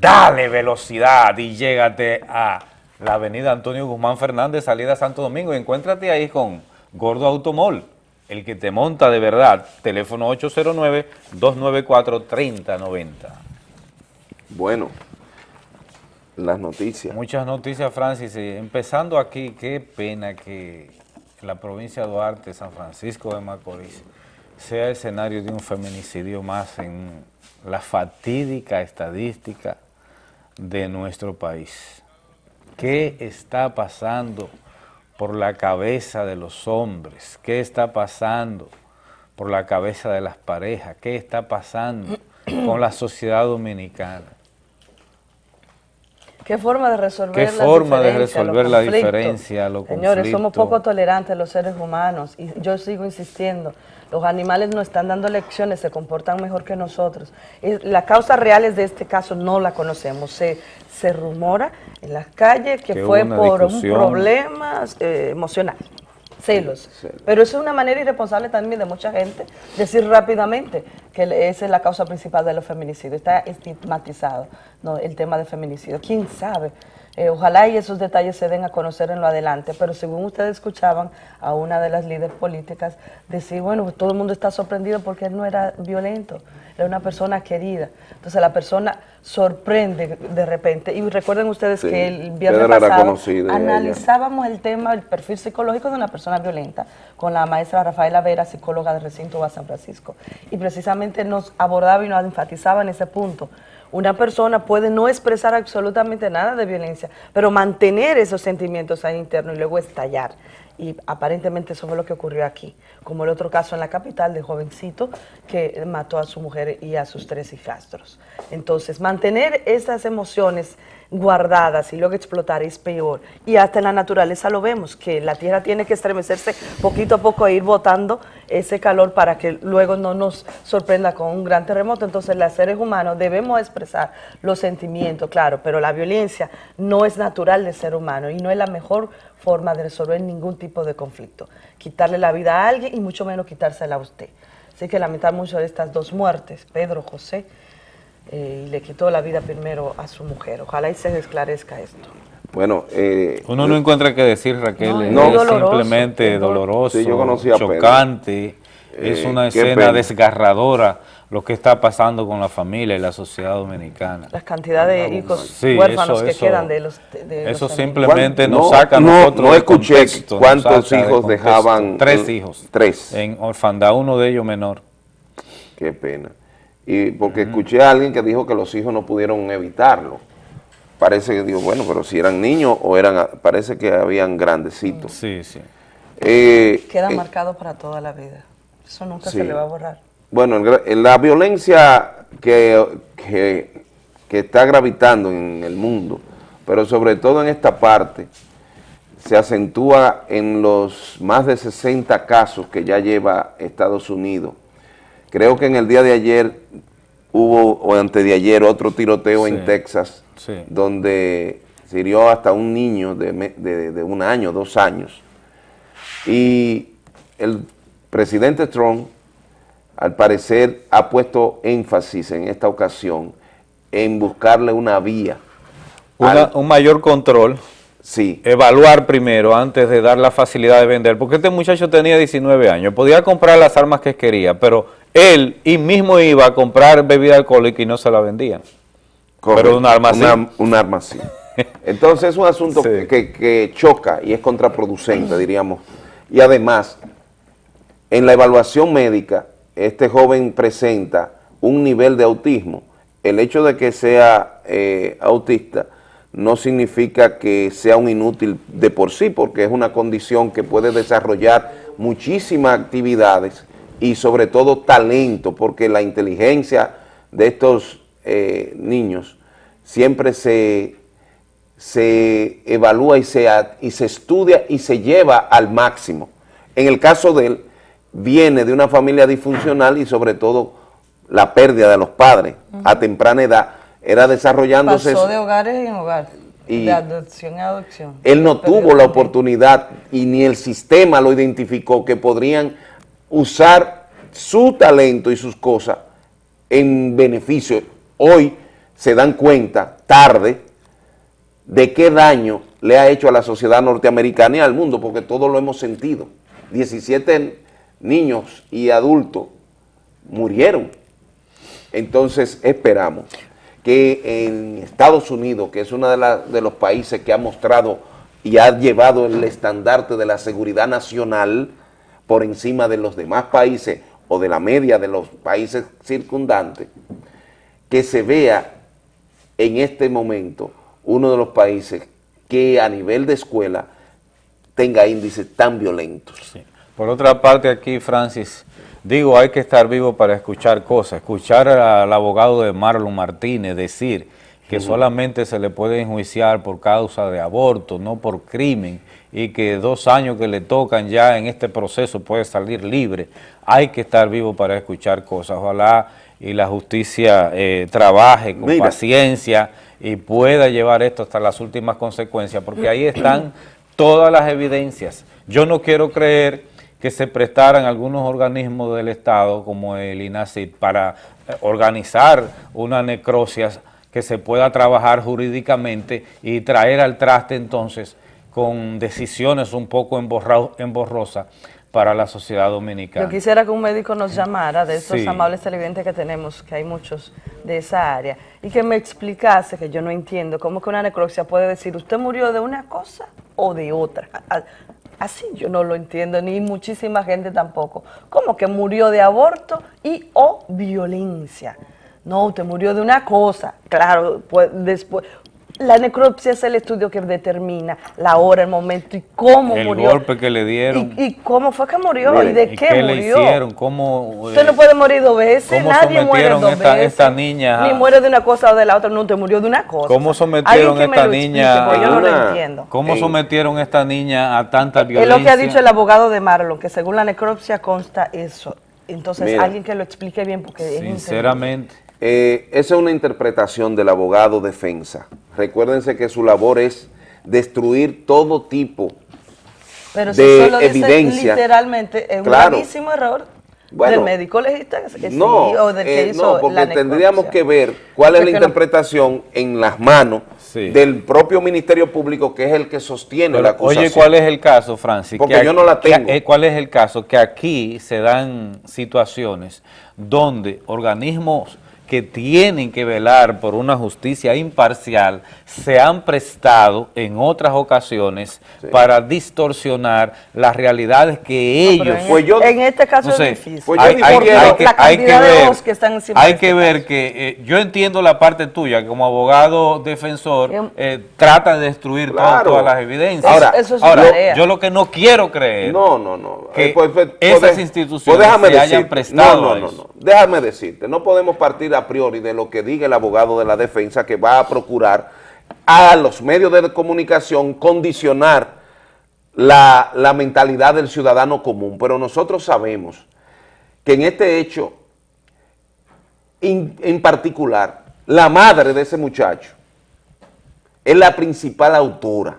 Dale velocidad y llégate a la avenida Antonio Guzmán Fernández, salida Santo Domingo, y encuéntrate ahí con Gordo Automol, el que te monta de verdad. Teléfono 809-294-3090. Bueno, las noticias. Muchas noticias, Francis. Eh, Empezando aquí, qué pena que la provincia de Duarte, San Francisco de Macorís, sea escenario de un feminicidio más en la fatídica estadística de nuestro país. ¿Qué está pasando por la cabeza de los hombres? ¿Qué está pasando por la cabeza de las parejas? ¿Qué está pasando con la sociedad dominicana? ¿Qué forma de resolver ¿Qué las forma de diferencias, los resolver la diferencia, los Señores, somos poco tolerantes los seres humanos y yo sigo insistiendo. Los animales nos están dando lecciones, se comportan mejor que nosotros. Y Las causas reales de este caso no la conocemos. Se, se rumora en las calles que, Que fue por un problema eh, emocional. Celos. Pero eso es una manera irresponsable también de mucha gente decir rápidamente que esa es la causa principal de los feminicidios. Está estigmatizado ¿no? el tema de feminicidio. ¿Quién sabe? Eh, ojalá y esos detalles se den a conocer en lo adelante, pero según ustedes escuchaban a una de las líderes políticas decir, bueno, todo el mundo está sorprendido porque él no era violento, era una persona querida. Entonces la persona sorprende de repente. Y recuerden ustedes Sí, que el viernes pasado ella. analizábamos el tema, el perfil psicológico de una persona violenta con la maestra Rafaela Vera, psicóloga del recinto de San Francisco. Y precisamente nos abordaba y nos enfatizaba en ese punto. Una persona puede no expresar absolutamente nada de violencia, pero mantener esos sentimientos ahí internos y luego estallar. Y aparentemente eso fue lo que ocurrió aquí, como el otro caso en la capital de jovencito que mató a su mujer y a sus tres hijastros. Entonces, mantener esas emociones guardadas y luego explotar es peor. Y hasta en la naturaleza lo vemos, que la tierra tiene que estremecerse poquito a poco e ir botando ese calor para que luego no nos sorprenda con un gran terremoto. Entonces, los seres humanos debemos expresar los sentimientos, claro, pero la violencia no es natural del ser humano y no es la mejor forma de resolver ningún tipo de conflicto. Quitarle la vida a alguien y mucho menos quitársela a usted. Así que lamentar mucho de estas dos muertes, Pedro, José, eh, y le quitó la vida primero a su mujer. Ojalá y se esclarezca esto. Bueno, eh, Uno no encuentra que decir, Raquel, No, es es doloroso, simplemente es doloroso. Sí, yo conocí a Pedro. chocante, es Eh, una qué escena desgarradora lo que está pasando con la familia y la sociedad dominicana. La cantidad de hijos Sí, huérfanos eso- que eso- quedan de los de- de Eso los simplemente ¿Cuán- nos no- saca a no- nosotros no escuché contexto, cuántos de hijos dejaban, Tres eh, hijos. tres. En orfandad, uno de ellos menor. Qué pena. Y porque escuché a alguien que dijo que los hijos no pudieron evitarlo. Parece que digo, bueno, pero si eran niños o eran, parece que habían grandecitos. Sí, sí. Eh, Queda eh, marcado para toda la vida. Eso nunca Sí. se le va a borrar. Bueno, el la violencia que, que- que está gravitando en el mundo, pero sobre todo en esta parte, se acentúa en los más de 60 casos que ya lleva Estados Unidos. Creo que en el día de ayer hubo, o antes de ayer, otro tiroteo en Texas, sí. donde se hirió hasta un niño de, de- de un año, dos años. Y el presidente Trump, al parecer, ha puesto énfasis en esta ocasión en buscarle una vía. Una- al- un mayor control. Sí. Evaluar primero antes de dar la facilidad de vender. Porque este muchacho tenía 19 años. Podía comprar las armas que quería, pero él y mismo iba a comprar bebida alcohólica y no se la vendían. Correcto, Pero un arma una- un arma así. Entonces es un asunto que, que choca y es contraproducente, diríamos. Y además, en la evaluación médica, este joven presenta un nivel de autismo. El hecho de que sea eh, autista no significa que sea un inútil de por sí, porque es una condición que puede desarrollar muchísimas actividades y sobre todo talento, porque la inteligencia de estos eh, niños siempre se, se evalúa y se, y se estudia y se lleva al máximo. En el caso de él, viene de una familia disfuncional y sobre todo la pérdida de los padres a temprana edad era desarrollándose Pasó de hogares en hogares. Y- de adopción en adopción. él no tuvo la oportunidad y ni el sistema lo identificó que podrían usar su talento y sus cosas en beneficio. Hoy se dan cuenta, tarde, de qué daño le ha hecho a la sociedad norteamericana y al mundo, porque todos lo hemos sentido. 17 niños y adultos murieron. Entonces esperamos que en Estados Unidos, que es uno de, de los países que ha mostrado y ha llevado el estandarte de la seguridad nacional por encima de los demás países o de la media de los países circundantes, que se vea en este momento uno de los países que a nivel de escuela tenga índices tan violentos. Por otra parte aquí, Francis, digo, hay que estar vivo para escuchar cosas. Escuchar al abogado de Marlon Martínez decir que solamente se le puede enjuiciar por causa de aborto, no por crimen, y que dos años que le tocan ya en este proceso puede salir libre. Hay que estar vivo para escuchar cosas. Ojalá y la justicia eh, trabaje con Mira. paciencia y pueda llevar esto hasta las últimas consecuencias, porque ahí están todas las evidencias. Yo no quiero creer que se prestaran algunos organismos del Estado, como el INACID, para eh, organizar una necrosia que se pueda trabajar jurídicamente y traer al traste entonces con decisiones un poco emborrosas para la sociedad dominicana. Yo quisiera que un médico nos llamara de esos Sí. amables televidentes que tenemos, que hay muchos de esa área, y que me explicase, que yo no entiendo, cómo que una necropsia puede decir, usted murió de una cosa o de otra. Así yo no lo entiendo, ni muchísima gente tampoco. ¿Cómo que murió de aborto y o violencia? No, usted murió de una cosa. Claro, pues después... La necropsia es el estudio que determina la hora, el momento y cómo el murió. golpe que le dieron. ¿Y, y cómo fue que murió? ¿Y de ¿y qué, qué murió? le hicieron? ¿Cómo, Usted eh, no puede morir dos veces, ¿Cómo nadie muere dos esta, veces. esta niña? Ni muere de una cosa o de la otra, no, te murió de una cosa. ¿Cómo Alguien sometieron que me esta lo explique, niña? porque yo no lo entiendo. ¿Cómo en- sometieron a esta niña a tanta Es violencia? lo que ha dicho el abogado de Marlon, que según la necropsia consta eso. Entonces, Mira. alguien que lo explique bien, porque es. Sinceramente. Eh, esa es una interpretación del abogado defensa. Recuérdense que su labor es destruir todo tipo Pero si de solo dice evidencia. literalmente, es un Claro. gravísimo error. Bueno, ¿Del médico legista? que sí, No, o del que eh, hizo no, porque la tendríamos que ver cuál es Porque la no- interpretación en las manos del propio Ministerio Público, que es el que sostiene Pero, la acusación. oye, ¿cuál es el caso, Francis? Porque Que yo aquí- no la tengo. eh, ¿Cuál es el caso? Que aquí se dan situaciones donde organismos que tienen que velar por una justicia imparcial se han prestado en otras ocasiones para distorsionar las realidades que No, ellos... en- Pues yo- en este caso es Entonces, difícil. Pues hay, que, la hay que cantidad de ver, que están encima hay de que este ver que eh, yo entiendo la parte tuya, que como abogado defensor, eh, trata de destruir todas- las evidencias. Ahora, Eso es su ahora, tarea. yo lo que no quiero creer No, no, no. que Eh, pues, pues, esas pues, instituciones pues déjame se hayan prestado No, no, no, eso. no. Déjame decirte, no podemos partir a priori de lo que diga el abogado de la defensa que va a procurar a los medios de comunicación condicionar la, la mentalidad del ciudadano común. Pero nosotros sabemos que en este hecho, en particular, la madre de ese muchacho es la principal autora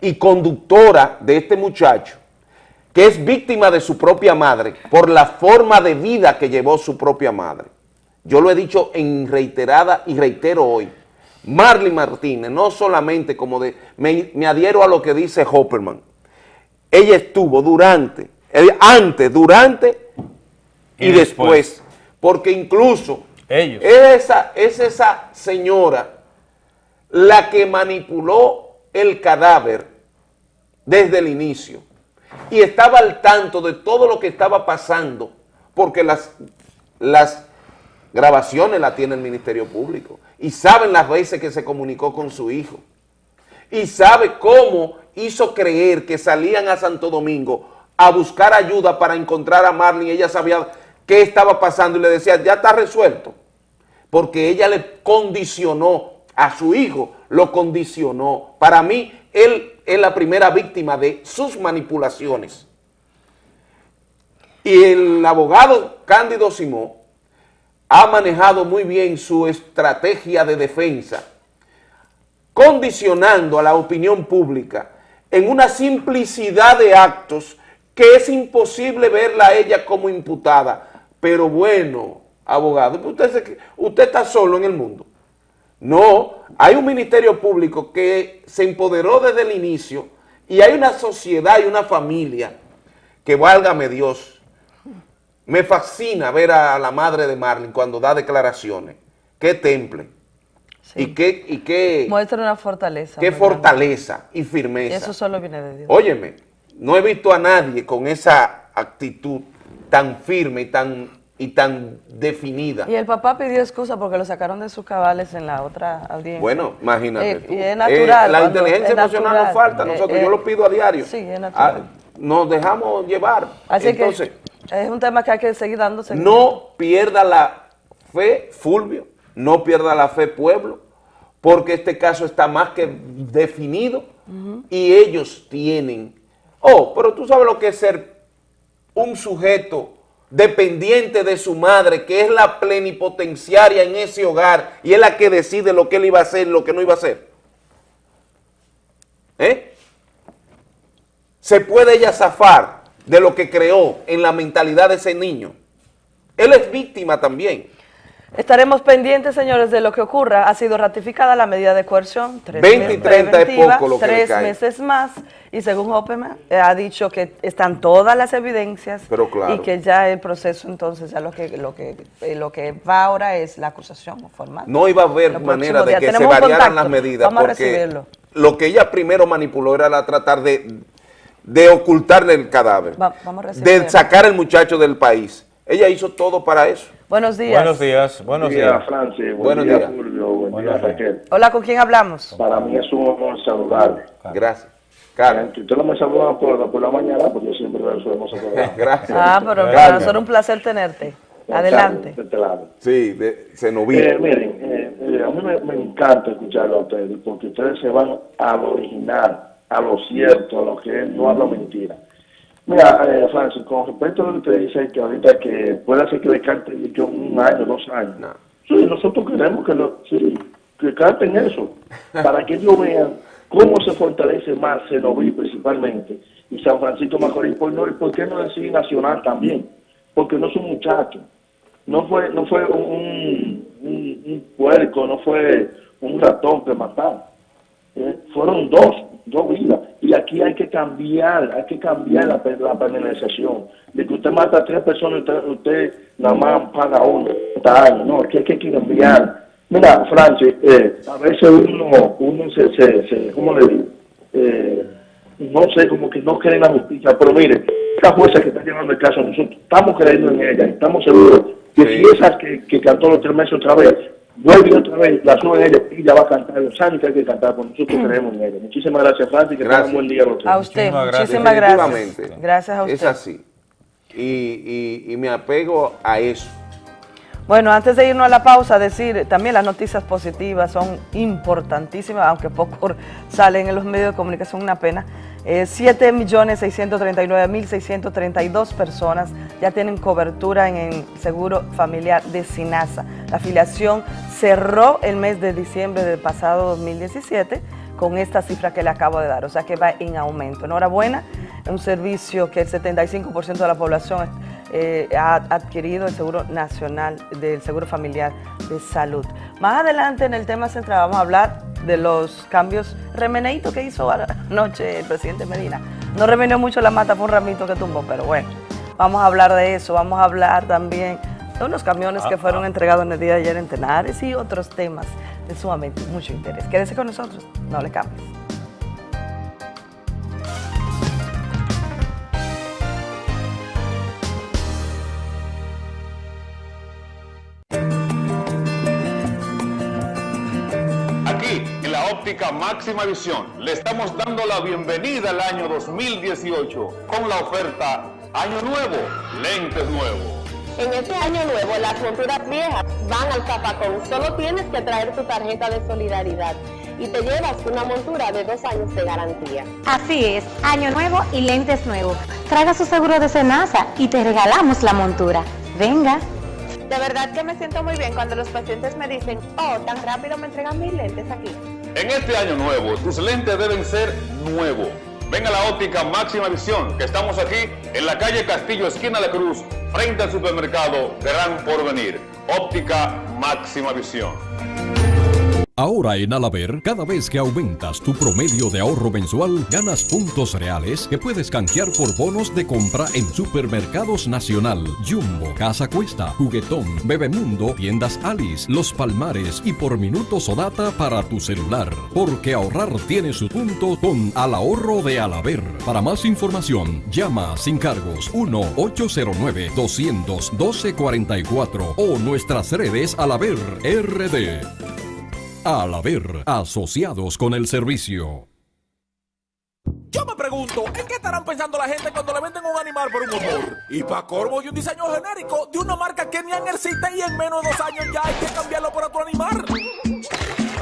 y conductora de este muchacho, que es víctima de su propia madre por la forma de vida que llevó su propia madre. Yo lo he dicho en reiterada y reitero hoy. Marley Martínez, no solamente como de, me, me adhiero a lo que dice Hopperman, ella estuvo durante, eh, antes, durante y, Y después. después. porque incluso Ellos. Esa, es esa señora la que manipuló el cadáver desde el inicio y estaba al tanto de todo lo que estaba pasando porque las, las grabaciones las tiene el Ministerio Público y saben las veces que se comunicó con su hijo y sabe cómo hizo creer que salían a Santo Domingo a buscar ayuda para encontrar a Marlene y ella sabía qué estaba pasando y le decía, ya está resuelto, porque ella le condicionó a su hijo, lo condicionó. Para mí, él es la primera víctima de sus manipulaciones. Y el abogado Cándido Simón ha manejado muy bien su estrategia de defensa, condicionando a la opinión pública en una simplicidad de actos que es imposible verla a ella como imputada. Pero bueno, abogado, usted, se- usted está solo en el mundo. No, hay un ministerio público que se empoderó desde el inicio y hay una sociedad y una familia que válgame Dios. Me fascina ver a la madre de Marlene cuando da declaraciones. Qué temple. Y qué, y qué, Muestra una fortaleza. qué fortaleza y Y firmeza. eso solo viene de Dios. Óyeme, no he visto a nadie con esa actitud tan firme y tan, y tan definida. Y el papá pidió excusa porque lo sacaron de sus cabales en la otra audiencia. Bueno, imagínate Eh, tú. y es natural, Eh, la inteligencia emocional natural. nos falta, Eh, nosotros, eh, yo lo pido a diario. Sí, es natural. Ah, nos dejamos llevar. Así Entonces, que es un tema que hay que seguir dando no pierda la fe, Fulvio, no pierda la fe, pueblo, porque este caso está más que definido y ellos tienen... Oh, pero tú sabes lo que es ser un sujeto dependiente de su madre, que es la plenipotenciaria en ese hogar y es la que decide lo que él iba a hacer y lo que no iba a hacer. ¿Eh? ¿Se puede ella zafar de lo que creó en la mentalidad de ese niño? Él es víctima también. Estaremos pendientes, señores, de lo que ocurra. Ha sido ratificada la medida de coerción. Tres 20 y meses 30 es poco lo que Tres cae. meses más. Y según Hopperman, eh, ha dicho que están todas las evidencias. Pero claro. Y que ya el proceso, entonces, ya lo que, lo que, eh, lo que va ahora es la acusación formal. No iba a haber manera de que se variaran contacto. las medidas Vamos a porque recibirlo. lo que ella primero manipuló era la tratar de, de ocultarle el cadáver, Va- vamos de sacar al muchacho del país. Ella hizo todo para eso. Buenos días. Buenos días, buenos Buen día, días. Francis. Buen Buenos día, días. Buen Buenos día, días. Raquel. Hola, ¿con quién hablamos? Para mí es un honor saludarle. Gracias. Carmen. Usted no me saluda por, por la mañana, porque yo siempre veo su hermoso programa. Gracias. Ah, pero para nosotros es un placer tenerte. Adelante. De este lado. Sí, de, se nos Eh, miren, eh, eh, a mí me, me encanta escucharlo a ustedes, porque ustedes se van a lo original, a lo cierto, a lo que no habla mentira. Mira, eh, Francis, con respecto a lo que usted dice, que ahorita que puede ser que descarte que un año, dos años. Sí, nosotros queremos que, lo, sí, que carten eso, para que ellos vean cómo se fortalece más Cenoví principalmente, y San Francisco Macorís, por, no, y por qué no decir Nacional también. porque no son muchachos. No fue, no fue un, un, un puerco, no fue un ratón que mataron. Eh, fueron dos, dos vidas. Y aquí hay que cambiar, hay que cambiar la, la penalización. De que usted mata a tres personas, usted, usted nada más paga uno, 30 años. No, aquí hay que cambiar. Mira, Francis, eh, a veces uno, uno se, se, se, ¿cómo le digo? Eh, no sé, como que no cree en la justicia, pero mire, esta jueza que está llevando el caso, nosotros estamos creyendo en ella, estamos seguros que si esa que, que cantó los tres meses otra vez, vuelve otra vez, la sube ella y ella va a cantar los años que hay que cantar, porque nosotros creemos en ella. Muchísimas gracias, Francis, que tengan un buen día los tres. A usted, muchísimas gracias. Definitivamente. Gracias a usted. Es así. Y, y, y me apego a eso. Bueno, antes de irnos a la pausa, decir también las noticias positivas son importantísimas, aunque poco salen en los medios de comunicación, una pena. Eh, 7.639.632 personas ya tienen cobertura en el seguro familiar de SINASA. La afiliación cerró el mes de diciembre del pasado 2017 con esta cifra que le acabo de dar, o sea que va en aumento. Enhorabuena, es un servicio que el 75% de la población eh, ha adquirido el Seguro Nacional del Seguro Familiar de Salud. Más adelante en el tema central vamos a hablar de los cambios remeneitos que hizo anoche el presidente Medina. No remeneó mucho la mata, fue un ramito que tumbó, pero bueno, vamos a hablar de eso, vamos a hablar también de unos camiones que fueron entregados en el día de ayer en Tenares y otros temas de sumamente mucho interés. Quédese con nosotros, no le cambies. Óptica máxima visión, le estamos dando la bienvenida al año 2018 con la oferta Año Nuevo, lentes nuevos. En este año nuevo, las monturas viejas van al zapacón. Solo tienes que traer tu tarjeta de solidaridad y te llevas una montura de dos años de garantía. Así es, año nuevo y lentes nuevos. Traiga su seguro de Senasa y te regalamos la montura. Venga. De verdad que me siento muy bien cuando los pacientes me dicen, oh, tan rápido me entregan mis lentes aquí. En este año nuevo, tus lentes deben ser nuevos. Ven a la óptica máxima visión, que estamos aquí en la calle Castillo, esquina de Cruz, frente al supermercado Gran Porvenir. Óptica máxima visión. Ahora en Alaber, cada vez que aumentas tu promedio de ahorro mensual, ganas puntos reales que puedes canjear por bonos de compra en Supermercados Nacional, Jumbo, Casa Cuesta, Juguetón, Bebemundo, Tiendas Alice, Los Palmares y por minutos o data para tu celular. Porque ahorrar tiene su punto con Al Ahorro de Alaber. Para más información, llama sin cargos 1-809-212-44 o nuestras redes Alaber RD. Al haber asociados con el servicio. Yo me pregunto, ¿en qué estarán pensando la gente cuando le venden un animal por un motor? Y para corvo y un diseño genérico de una marca que ni existe y en menos de dos años ya hay que cambiarlo por otro animal.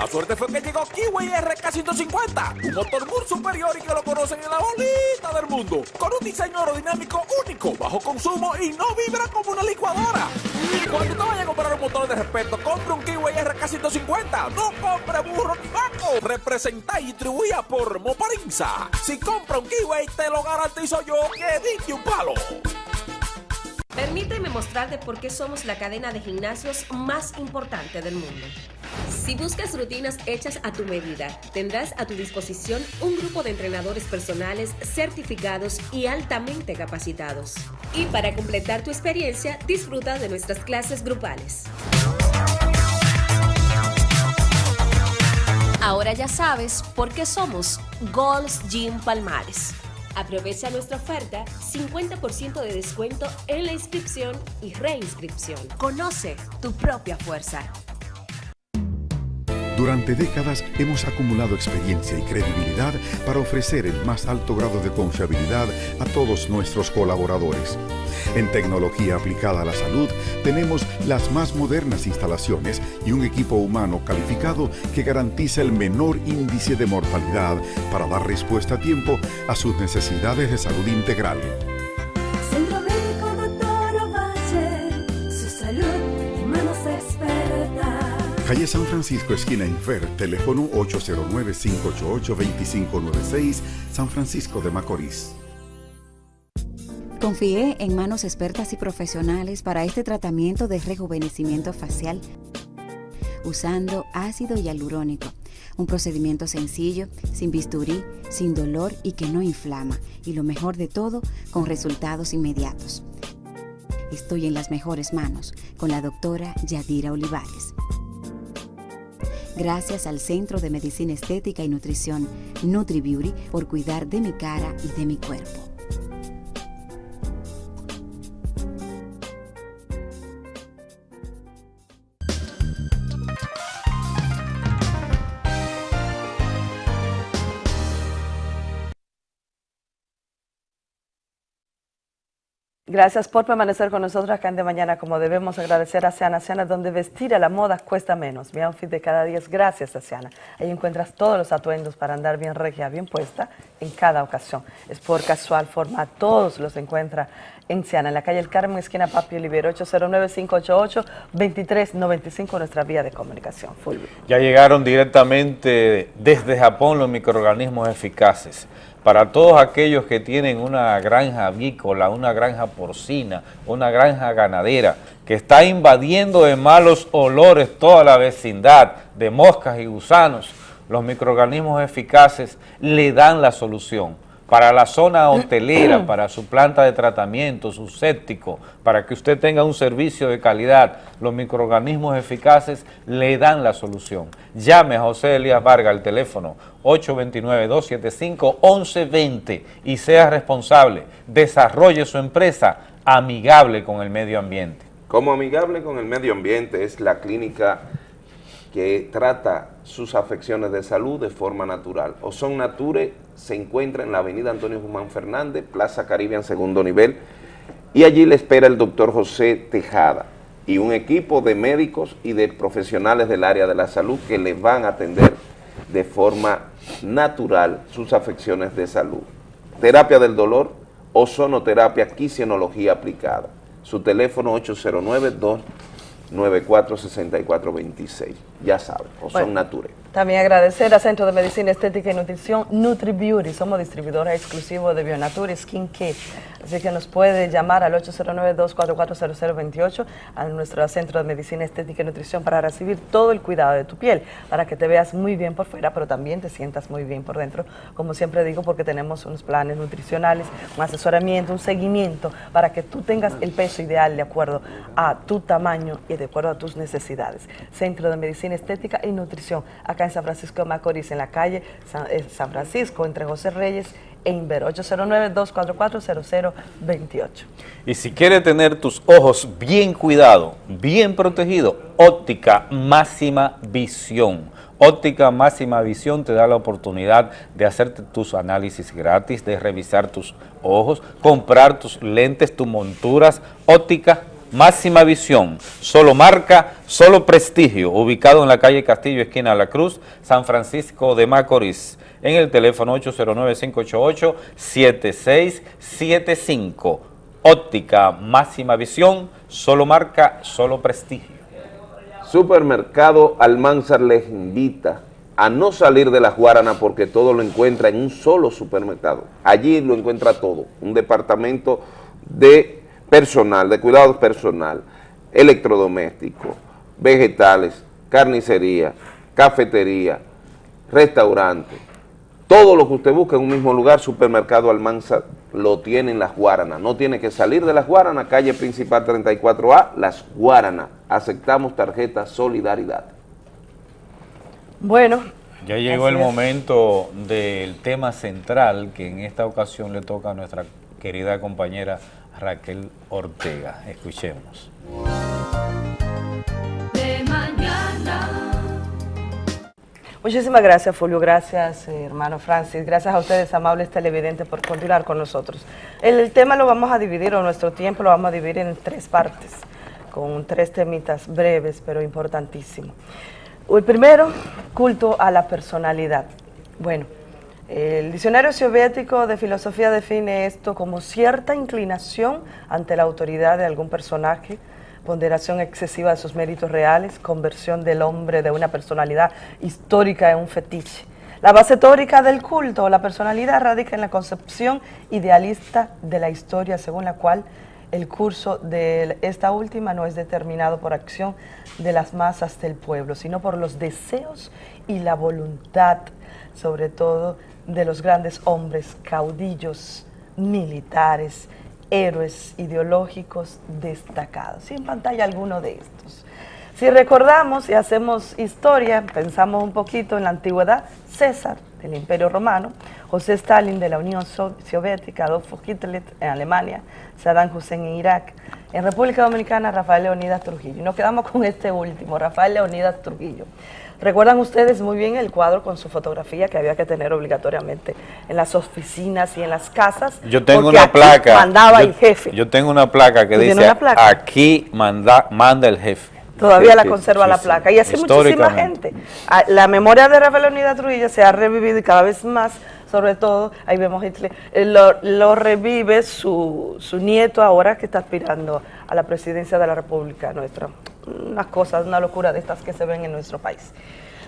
La suerte fue que llegó Kiwi RK150, un motor muy superior y que lo conocen en la bolita del mundo, con un diseño aerodinámico único, bajo consumo y no vibra como una licuadora. Cuando te vaya a comprar un motor de respeto, compre un Kiwi RK150, no compre burro ni vaco. Representa y distribuida por Moparinza. Si compra un Kiwi, te lo garantizo yo que diste un palo. Permíteme mostrarte por qué somos la cadena de gimnasios más importante del mundo. Si buscas rutinas hechas a tu medida, tendrás a tu disposición un grupo de entrenadores personales certificados y altamente capacitados. Y para completar tu experiencia, disfruta de nuestras clases grupales. Ahora ya sabes por qué somos Gold's Gym Palmares. Aprovecha nuestra oferta, 50% de descuento en la inscripción y reinscripción. Conoce tu propia fuerza. Durante décadas hemos acumulado experiencia y credibilidad para ofrecer el más alto grado de confiabilidad a todos nuestros colaboradores. En tecnología aplicada a la salud tenemos las más modernas instalaciones y un equipo humano calificado que garantiza el menor índice de mortalidad para dar respuesta a tiempo a sus necesidades de salud integral. Calle San Francisco, esquina Infer, teléfono 809-588-2596, San Francisco de Macorís. Confié en manos expertas y profesionales para este tratamiento de rejuvenecimiento facial usando ácido hialurónico. Un procedimiento sencillo, sin bisturí, sin dolor y que no inflama. Y lo mejor de todo, con resultados inmediatos. Estoy en las mejores manos con la doctora Yadira Olivares. Gracias al Centro de Medicina Estética y Nutrición NutriBeauty por cuidar de mi cara y de mi cuerpo. Gracias por permanecer con nosotros acá en De Mañana, como debemos agradecer a Siana Siana, donde vestir a la moda cuesta menos. Mi outfit de cada día es gracias a Siana. Ahí encuentras todos los atuendos para andar bien regia, bien puesta en cada ocasión. Es por casual forma, todos los encuentra en Siana, en la calle El Carmen, esquina Papi Olivero, 809-588-2395, nuestra vía de comunicación. Fulvio. Ya llegaron directamente desde Japón los microorganismos eficaces para todos aquellos que tienen una granja avícola, una granja porcina, una granja ganadera, que está invadiendo de malos olores toda la vecindad, de moscas y gusanos, los microorganismos eficaces le dan la solución para la zona hotelera, para su planta de tratamiento, su séptico, para que usted tenga un servicio de calidad, los microorganismos eficaces le dan la solución. Llame a José Elías Vargas al teléfono 829-275-1120 y sea responsable, desarrolle su empresa amigable con el medio ambiente. Como amigable con el medio ambiente es la clínica que trata sus afecciones de salud de forma natural. O Nature se encuentra en la avenida Antonio Guzmán Fernández, Plaza Caribe en segundo nivel, y allí le espera el doctor José Tejada y un equipo de médicos y de profesionales del área de la salud que le van a atender de forma natural sus afecciones de salud. Terapia del dolor, ozonoterapia, quisienología aplicada. Su teléfono 809 294-6426. Ya saben, o son Nature. También agradecer al Centro de Medicina Estética y Nutrición NutriBeauty. Somos distribuidores exclusivos de Bionature Skin Care. Así que nos puede llamar al 809-244-0028 a nuestro Centro de Medicina Estética y Nutrición para recibir todo el cuidado de tu piel, para que te veas muy bien por fuera, pero también te sientas muy bien por dentro. Como siempre digo, porque tenemos unos planes nutricionales, un asesoramiento, un seguimiento, para que tú tengas el peso ideal de acuerdo a tu tamaño y de acuerdo a tus necesidades. Centro de Medicina Estética y Nutrición, acá en San Francisco de Macorís, en la calle San, eh, San Francisco, entre José Reyes e Inver, 809-244-0028. Y si quieres tener tus ojos bien cuidados, bien protegidos, óptica máxima visión. Óptica Máxima Visión te da la oportunidad de hacerte tus análisis gratis, de revisar tus ojos, comprar tus lentes, tus monturas, óptica Máxima Visión, solo marca, solo prestigio, ubicado en la calle Castillo, esquina La Cruz, San Francisco de Macorís, en el teléfono 809-588-7675. Óptica Máxima Visión, solo marca, solo prestigio. Supermercado Almanzar les invita a no salir de la Guarana porque todo lo encuentra en un solo supermercado. Allí lo encuentra todo, un departamento de personal, de cuidados personal, electrodoméstico, vegetales, carnicería, cafetería, restaurante, todo lo que usted busca en un mismo lugar, supermercado Almanza lo tiene en Las Guaranas. No tiene que salir de Las Guaranas, calle principal 34A, Las Guaranas. Aceptamos tarjeta Solidaridad. Bueno. Ya llegó el es. momento del tema central que en esta ocasión le toca a nuestra querida compañera Raquel Ortega. Escuchemos. De mañana. Muchísimas gracias, Fulvio. Gracias, eh, hermano Francis. Gracias a ustedes, amables televidentes, por continuar con nosotros. El, el tema lo vamos a dividir, o nuestro tiempo lo vamos a dividir en tres partes, con tres temitas breves, pero importantísimos. El primero, culto a la personalidad. Bueno, el diccionario soviético de filosofía define esto como cierta inclinación ante la autoridad de algún personaje, ponderación excesiva de sus méritos reales, conversión del hombre de una personalidad histórica en un fetiche. La base teórica del culto o la personalidad radica en la concepción idealista de la historia según la cual el curso de esta última no es determinado por acción de las masas del pueblo, sino por los deseos y la voluntad, sobre todo de los grandes hombres, caudillos, militares, héroes ideológicos destacados. Y en pantalla alguno de estos. Si recordamos y hacemos historia, pensamos un poquito en la antigüedad, César del Imperio Romano, José Stalin de la Unión Soviética, Adolfo Hitler en Alemania, Saddam Hussein en Irak, en República Dominicana Rafael Leonidas Trujillo. Y nos quedamos con este último, Rafael Leonidas Trujillo. Recuerdan ustedes muy bien el cuadro con su fotografía que había que tener obligatoriamente en las oficinas y en las casas. Yo tengo una aquí placa. mandaba yo, el jefe. Yo tengo una placa que ¿Tú tienes dice, placa? aquí manda, manda el jefe. Todavía la conserva sí, la placa. Y así muchísima gente. Ah, La memoria de Rafael Leonidas Trujillo se ha revivido y cada vez más, sobre todo, ahí vemos Hitler, eh, lo, lo revive su, su nieto ahora que está aspirando a la presidencia de la República nuestra. Unas cosas, una locura de estas que se ven en nuestro país.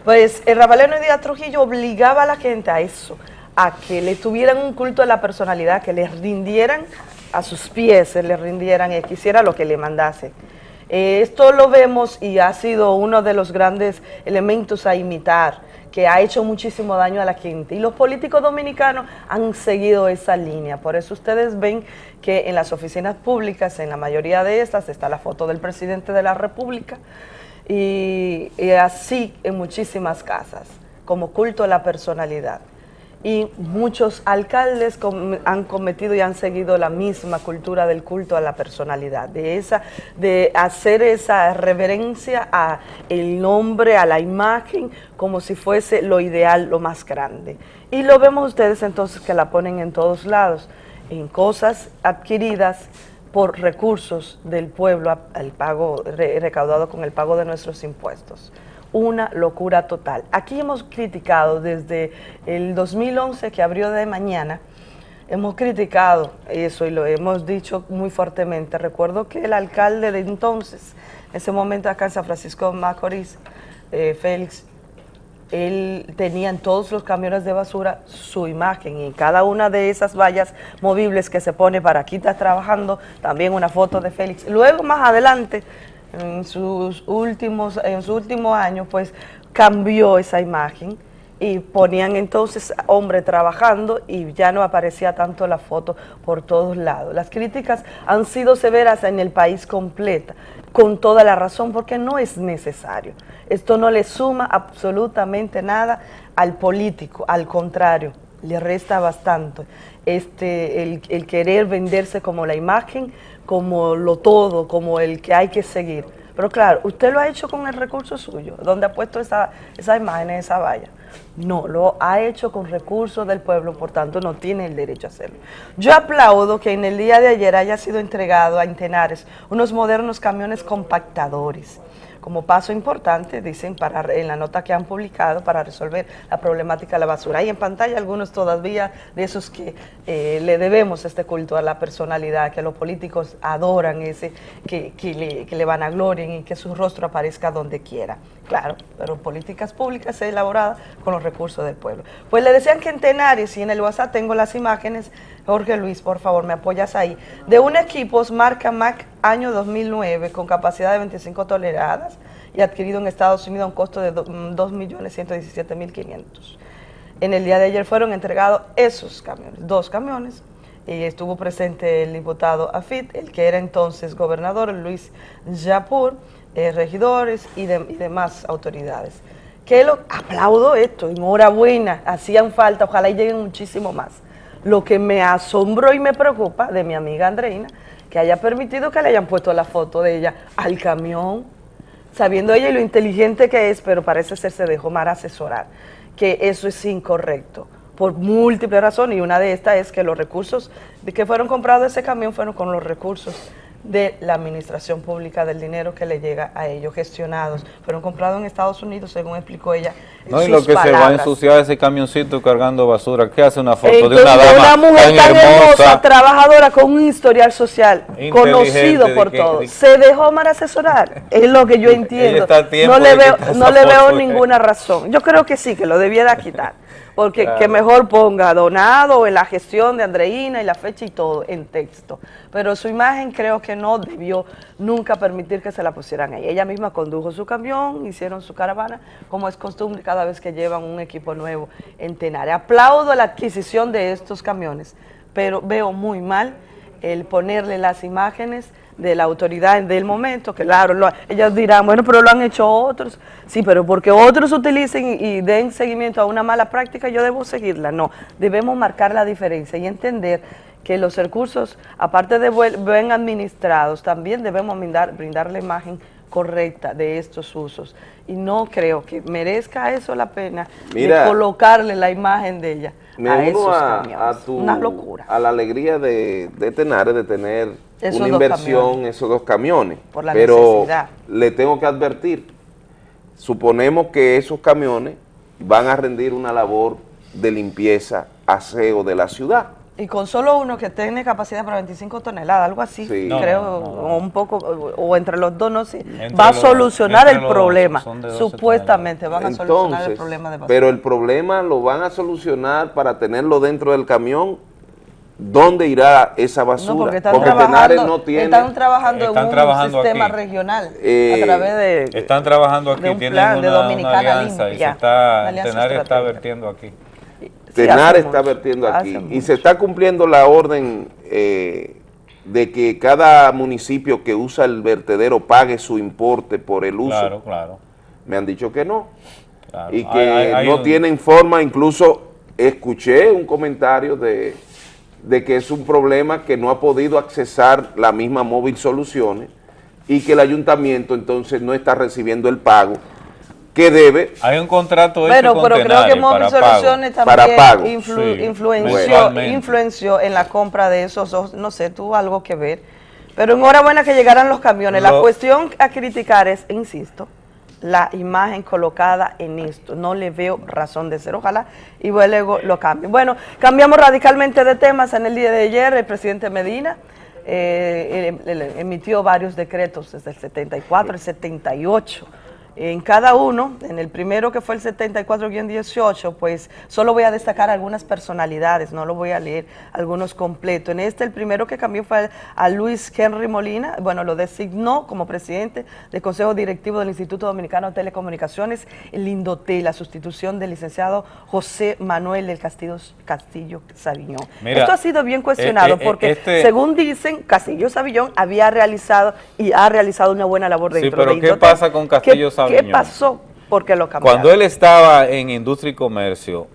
Pues el Rafael Leonidas Trujillo obligaba a la gente a eso, a que le tuvieran un culto a la personalidad, que le rindieran a sus pies, le rindieran y que hiciera lo que le mandase. Eh, esto lo vemos y ha sido uno de los grandes elementos a imitar, que ha hecho muchísimo daño a la gente. Y los políticos dominicanos han seguido esa línea. Por eso ustedes ven que en las oficinas públicas, en la mayoría de estas, está la foto del presidente de la República y, así en muchísimas casas, como culto a la personalidad y muchos alcaldes han cometido y han seguido la misma cultura del culto a la personalidad, de esa, de hacer esa reverencia a el nombre, a la imagen, como si fuese lo ideal, lo más grande. Y lo vemos ustedes entonces que la ponen en todos lados, en cosas adquiridas por recursos del pueblo, al pago re- recaudado con el pago de nuestros impuestos una locura total. Aquí hemos criticado desde el 2011 que abrió de mañana, hemos criticado eso y lo hemos dicho muy fuertemente. Recuerdo que el alcalde de entonces, en ese momento acá en San Francisco Macorís, eh, Félix, él tenía en todos los camiones de basura su imagen y cada una de esas vallas movibles que se pone para aquí está trabajando, también una foto de Félix. Luego más adelante, en sus últimos, en su último año, pues cambió esa imagen y ponían entonces hombre trabajando y ya no aparecía tanto la foto por todos lados. Las críticas han sido severas en el país completa, con toda la razón, porque no es necesario. Esto no le suma absolutamente nada al político, al contrario, le resta bastante este, el, el querer venderse como la imagen, como lo todo, como el que hay que seguir. Pero claro, usted lo ha hecho con el recurso suyo, donde ha puesto esa, esa imagen en esa valla. No, lo ha hecho con recursos del pueblo, por tanto no tiene el derecho a hacerlo. Yo aplaudo que en el día de ayer haya sido entregado a Intenares unos modernos camiones compactadores como paso importante, dicen, en la nota que han publicado para resolver la problemática de la basura. Hay en pantalla algunos todavía de esos que eh, le debemos este culto a la personalidad, que los políticos adoran ese, que, que, le, van a gloria y que su rostro aparezca donde quiera. Claro, pero políticas públicas elaboradas con los recursos del pueblo. Pues le decían que en Tenares y en el WhatsApp tengo las imágenes, Jorge Luis, por favor, me apoyas ahí, de un equipo marca Mac año 2009 con capacidad de 25 toneladas y adquirido en Estados Unidos a un costo de 2.117.500. En el día de ayer fueron entregados esos camiones, dos camiones, y estuvo presente el diputado Afit, el que era entonces gobernador, Luis Yapur, eh, regidores y demás autoridades. Que lo aplaudo esto, enhorabuena, hacían falta, ojalá y lleguen muchísimo más. Lo que me asombró y me preocupa de mi amiga Andreina, que haya permitido que le hayan puesto la foto de ella al camión, sabiendo ella lo inteligente que es, pero parece ser se dejó mal asesorar, que eso es incorrecto por múltiples razones y una de estas es que los recursos de que fueron comprados ese camión fueron con los recursos de la administración pública del dinero que le llega a ellos gestionados, fueron comprados en Estados Unidos según explicó ella No, y lo que se va a ensuciar ese camioncito cargando basura. ¿Qué hace una foto de una dama mujer tan hermosa? trabajadora con un historial social conocido por todos, de- se dejó mal asesorar, es lo que yo entiendo. No le veo, no le veo eh. ninguna razón. Yo creo que sí, que lo debiera quitar. Porque Claro. que mejor ponga donado en la gestión de Andreina y la fecha y todo en texto. Pero su imagen creo que no debió nunca permitir que se la pusieran ahí. Ella misma condujo su camión, hicieron su caravana, como es costumbre cada vez que llevan un equipo nuevo en Tenare. Aplaudo la adquisición de estos camiones, pero veo muy mal el ponerle las imágenes de la autoridad del momento, que claro, lo- ellos dirán, bueno, pero lo han hecho otros. Sí, pero porque otros utilicen y den seguimiento a una mala práctica, yo debo seguirla. No, debemos marcar la diferencia y entender que los recursos, aparte de buen administrados, también debemos brindar, brindar la imagen correcta de estos usos. Y no creo que merezca eso la pena Mira. de colocarle la imagen de ella Me a uno esos a, camiones. a tu, Una locura. a la alegría de, de de tener Esos una inversión, camiones. esos dos camiones. Por la Pero necesidad. le tengo que advertir, suponemos que esos camiones van a rendir una labor de limpieza, aseo de la ciudad. Y con solo uno que tiene capacidad para 25 toneladas, algo así, Sí. creo, No, no, o un poco, o, o entre los dos, no sé, Entre va a los- solucionar el problema. son de 12 Supuestamente van a solucionar el problema de basura. pero el problema lo van a solucionar para tenerlo dentro del camión. ¿Dónde irá esa basura? No, porque están Tenares trabajando, no tiene... están trabajando Están en un trabajando sistema aquí. regional Eh, a través de... Están trabajando aquí, de un tienen plan de una, una Dominicana alianza y se Limpia, está, Tenares está vertiendo aquí. Tenar hace está mucho, vertiendo aquí y se está cumpliendo la orden eh, de que cada municipio que usa el vertedero pague su importe por el uso. Claro, claro. Me han dicho que no claro. y que Hay- hay- hay no un- tienen forma, incluso escuché un comentario de, de que es un problema que no ha podido accesar la misma Móvil Soluciones y que el ayuntamiento entonces no está recibiendo el pago que debe Hay un contrato hecho Bueno, con pero creo que Móvil para pago. Soluciones Para también pago. influ- Sí, influenció, influenció en la compra de esos, dos, no sé, tuvo algo que ver. Pero enhorabuena que llegaran los camiones. La Lo- cuestión a criticar es, insisto, la imagen colocada en esto. No le veo razón de ser. Ojalá y luego lo cambien. Bueno, cambiamos radicalmente de temas. En el día de ayer, el presidente Medina eh, el- el- emitió varios decretos desde el 74, el 78. En cada uno, en el primero que fue el 74-18, pues solo voy a destacar algunas personalidades, no lo voy a leer algunos completos. En este, el primero que cambió fue a Luis Henry Molina, bueno, lo designó como presidente del Consejo Directivo del Instituto Dominicano de Telecomunicaciones, el Indotel, la sustitución del licenciado José Manuel del Castillo, Castillo. Mira, Esto ha sido bien cuestionado eh, eh, porque, este- según dicen, Castillo Savillón había realizado y ha realizado una buena labor Sí, dentro pero de ¿qué Indotel. pasa con Castillo ¿Qué- ¿Qué pasó? Porque lo cambiaron. Cuando él estaba en Industria y Comercio,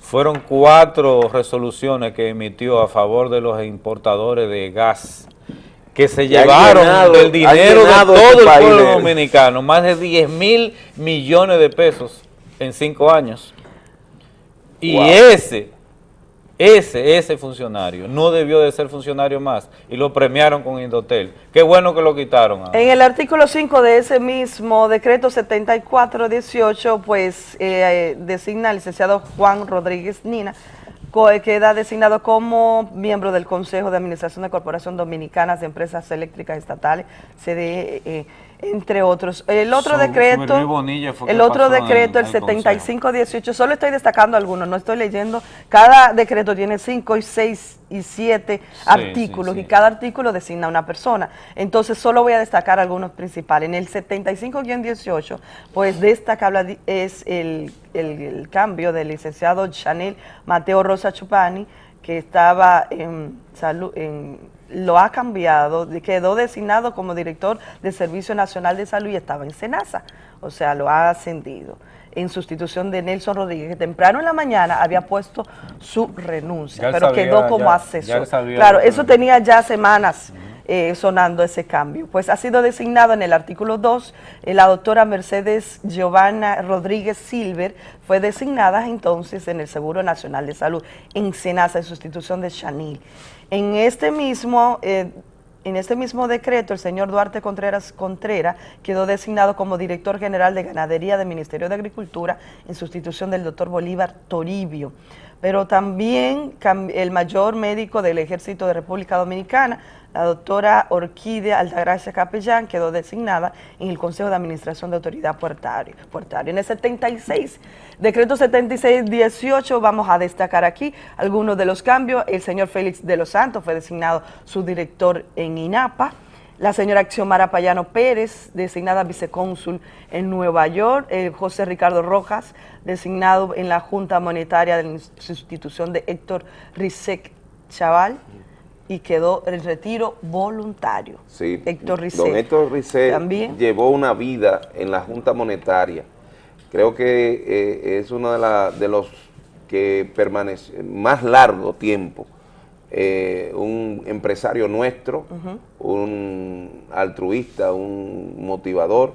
fueron cuatro resoluciones que emitió a favor de los importadores de gas que se llevaron llenado- del dinero de todo este el pueblo de- dominicano, más de 10 mil millones de pesos en cinco años. Y Wow. ese, ese, ese funcionario no debió de ser funcionario más y lo premiaron con Indotel. Qué bueno que lo quitaron. En el artículo 5 de ese mismo decreto 7418, pues eh, designa al licenciado Juan Rodríguez Nina, queda designado como miembro del Consejo de Administración de Corporación Dominicanas de Empresas Eléctricas Estatales, CDE, eh, entre otros. El otro decreto, el otro decreto, el al 7518, solo estoy destacando algunos, no estoy leyendo, cada decreto tiene 5 y 6 y 7 artículos sí. y cada artículo designa a una persona. Entonces solo voy a destacar algunos principales. En el 75-18, pues destacable es el, el- el cambio del licenciado Chanel Mateo Rosa Chupani, que estaba en salud, en, lo ha cambiado, de- quedó designado como director del Servicio Nacional de Salud y estaba en Senasa, o sea, lo ha ascendido. En sustitución de Nelson Rodríguez, que temprano en la mañana había puesto su renuncia, Ya pero sabía, quedó como ya- asesor. sabía claro, eso tenía ya semanas eh, sonando ese cambio. Pues ha sido designado en el artículo 2, eh, la doctora Mercedes Giovanna Rodríguez Silver fue designada entonces en el Seguro Nacional de Salud, en Senasa, en sustitución de Chanil. En este mismo... eh, en este mismo decreto, el señor Duarte Contreras Contreras quedó designado como director general de ganadería del Ministerio de Agricultura en sustitución del doctor Bolívar Toribio. pero también el mayor médico del Ejército de República Dominicana, la doctora Orquídea Altagracia Capellán, quedó designada en el Consejo de Administración de Autoridad Puertaria. En el 76, decreto 76-18, vamos a destacar aquí algunos de los cambios. El señor Félix de los Santos fue designado su director en INAPA. La señora Xiomara Payano Pérez, designada vicecónsul en Nueva York. Eh, José Ricardo Rojas, designado en la Junta Monetaria de la sustitución de Héctor Rizek Chaval y quedó en retiro voluntario. Sí, Héctor Rizek. Don Héctor Rizek También. llevó una vida en la Junta Monetaria. Creo que eh, es uno de, la- de los que permanece más largo tiempo. eh, un empresario nuestro, un altruista, un motivador,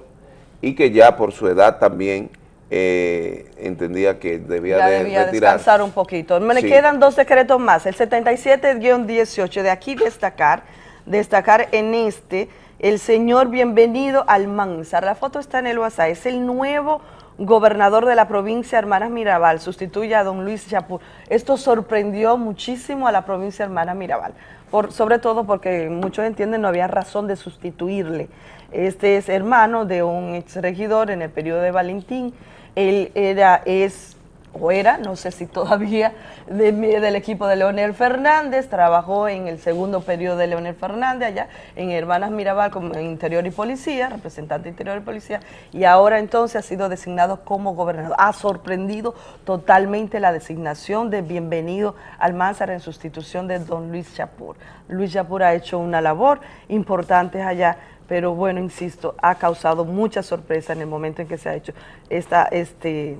y que ya por su edad también eh, entendía que debía Ya de debía retirar. descansar un poquito. Me Sí. quedan dos decretos más. El 77-18, de aquí destacar, destacar en este, el señor Bienvenido Almanzar. La foto está en el WhatsApp. Es el nuevo gobernador de la provincia Hermanas Mirabal. Sustituye a don Luis Chapur. Esto sorprendió muchísimo a la provincia Hermanas Mirabal. Por, sobre todo porque muchos entienden no había razón de sustituirle. Este es hermano de un exregidor en el periodo de Valentín. Él era, es o era, no sé si todavía, del equipo de Leonel Fernández, trabajó en el segundo periodo de Leonel Fernández allá en Hermanas Mirabal como Interior y Policía, representante Interior y Policía, y ahora entonces ha sido designado como gobernador. Ha sorprendido totalmente la designación de Bienvenido Almanzar en sustitución de don Luis Chapur. Luis Chapur ha hecho una labor importante allá, pero bueno, insisto, ha causado mucha sorpresa en el momento en que se ha hecho esta, este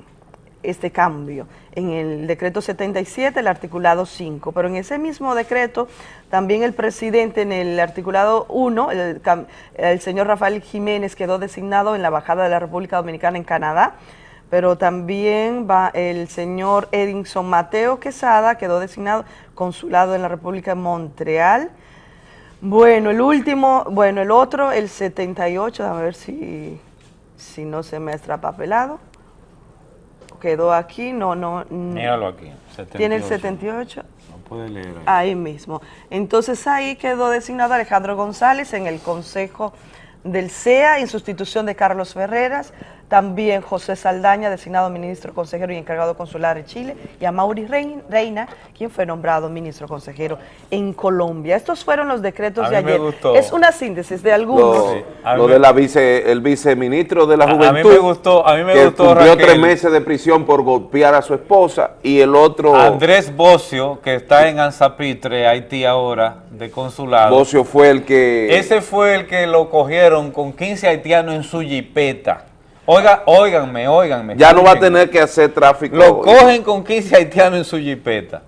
este cambio en el decreto 77, el articulado 5, pero en ese mismo decreto también el presidente en el articulado 1, el, señor Rafael Jiménez quedó designado en la Embajada de la República Dominicana en Canadá, pero también va el señor Edinson Mateo Quesada, quedó designado consulado en la República de Montreal. Bueno, el último, bueno, el otro, el 78, a ver si, si no se me ha extrapapelado quedó aquí, no, no. Míralo aquí. Tiene el 78. 78, No puede leer ahí. ahí mismo. Entonces ahí quedó designado Alejandro González en el Consejo del CEA en sustitución de Carlos Ferreras, también José Saldaña, designado ministro consejero y encargado consular de Chile, y a Mauri Rein- Reina, quien fue nombrado ministro consejero en Colombia. Estos fueron los decretos A de mí me ayer. gustó. Es una síntesis de algunos. Lo, lo de la vice, el viceministro de la A- a mí Juventud. me gustó- a mí me que gustó, cumplió Raquel. tres meses de prisión por golpear a su esposa y el otro, Andrés Bocio, que está en Anzapitre, Haití ahora, de consulado. Bocio fue el que... Ese fue el que lo cogieron con 15 haitianos en su jipeta. Oiga, óiganme, óiganme. ya no va a tener que hacer tráfico. Lo cogen con 15 haitianos en su jipeta.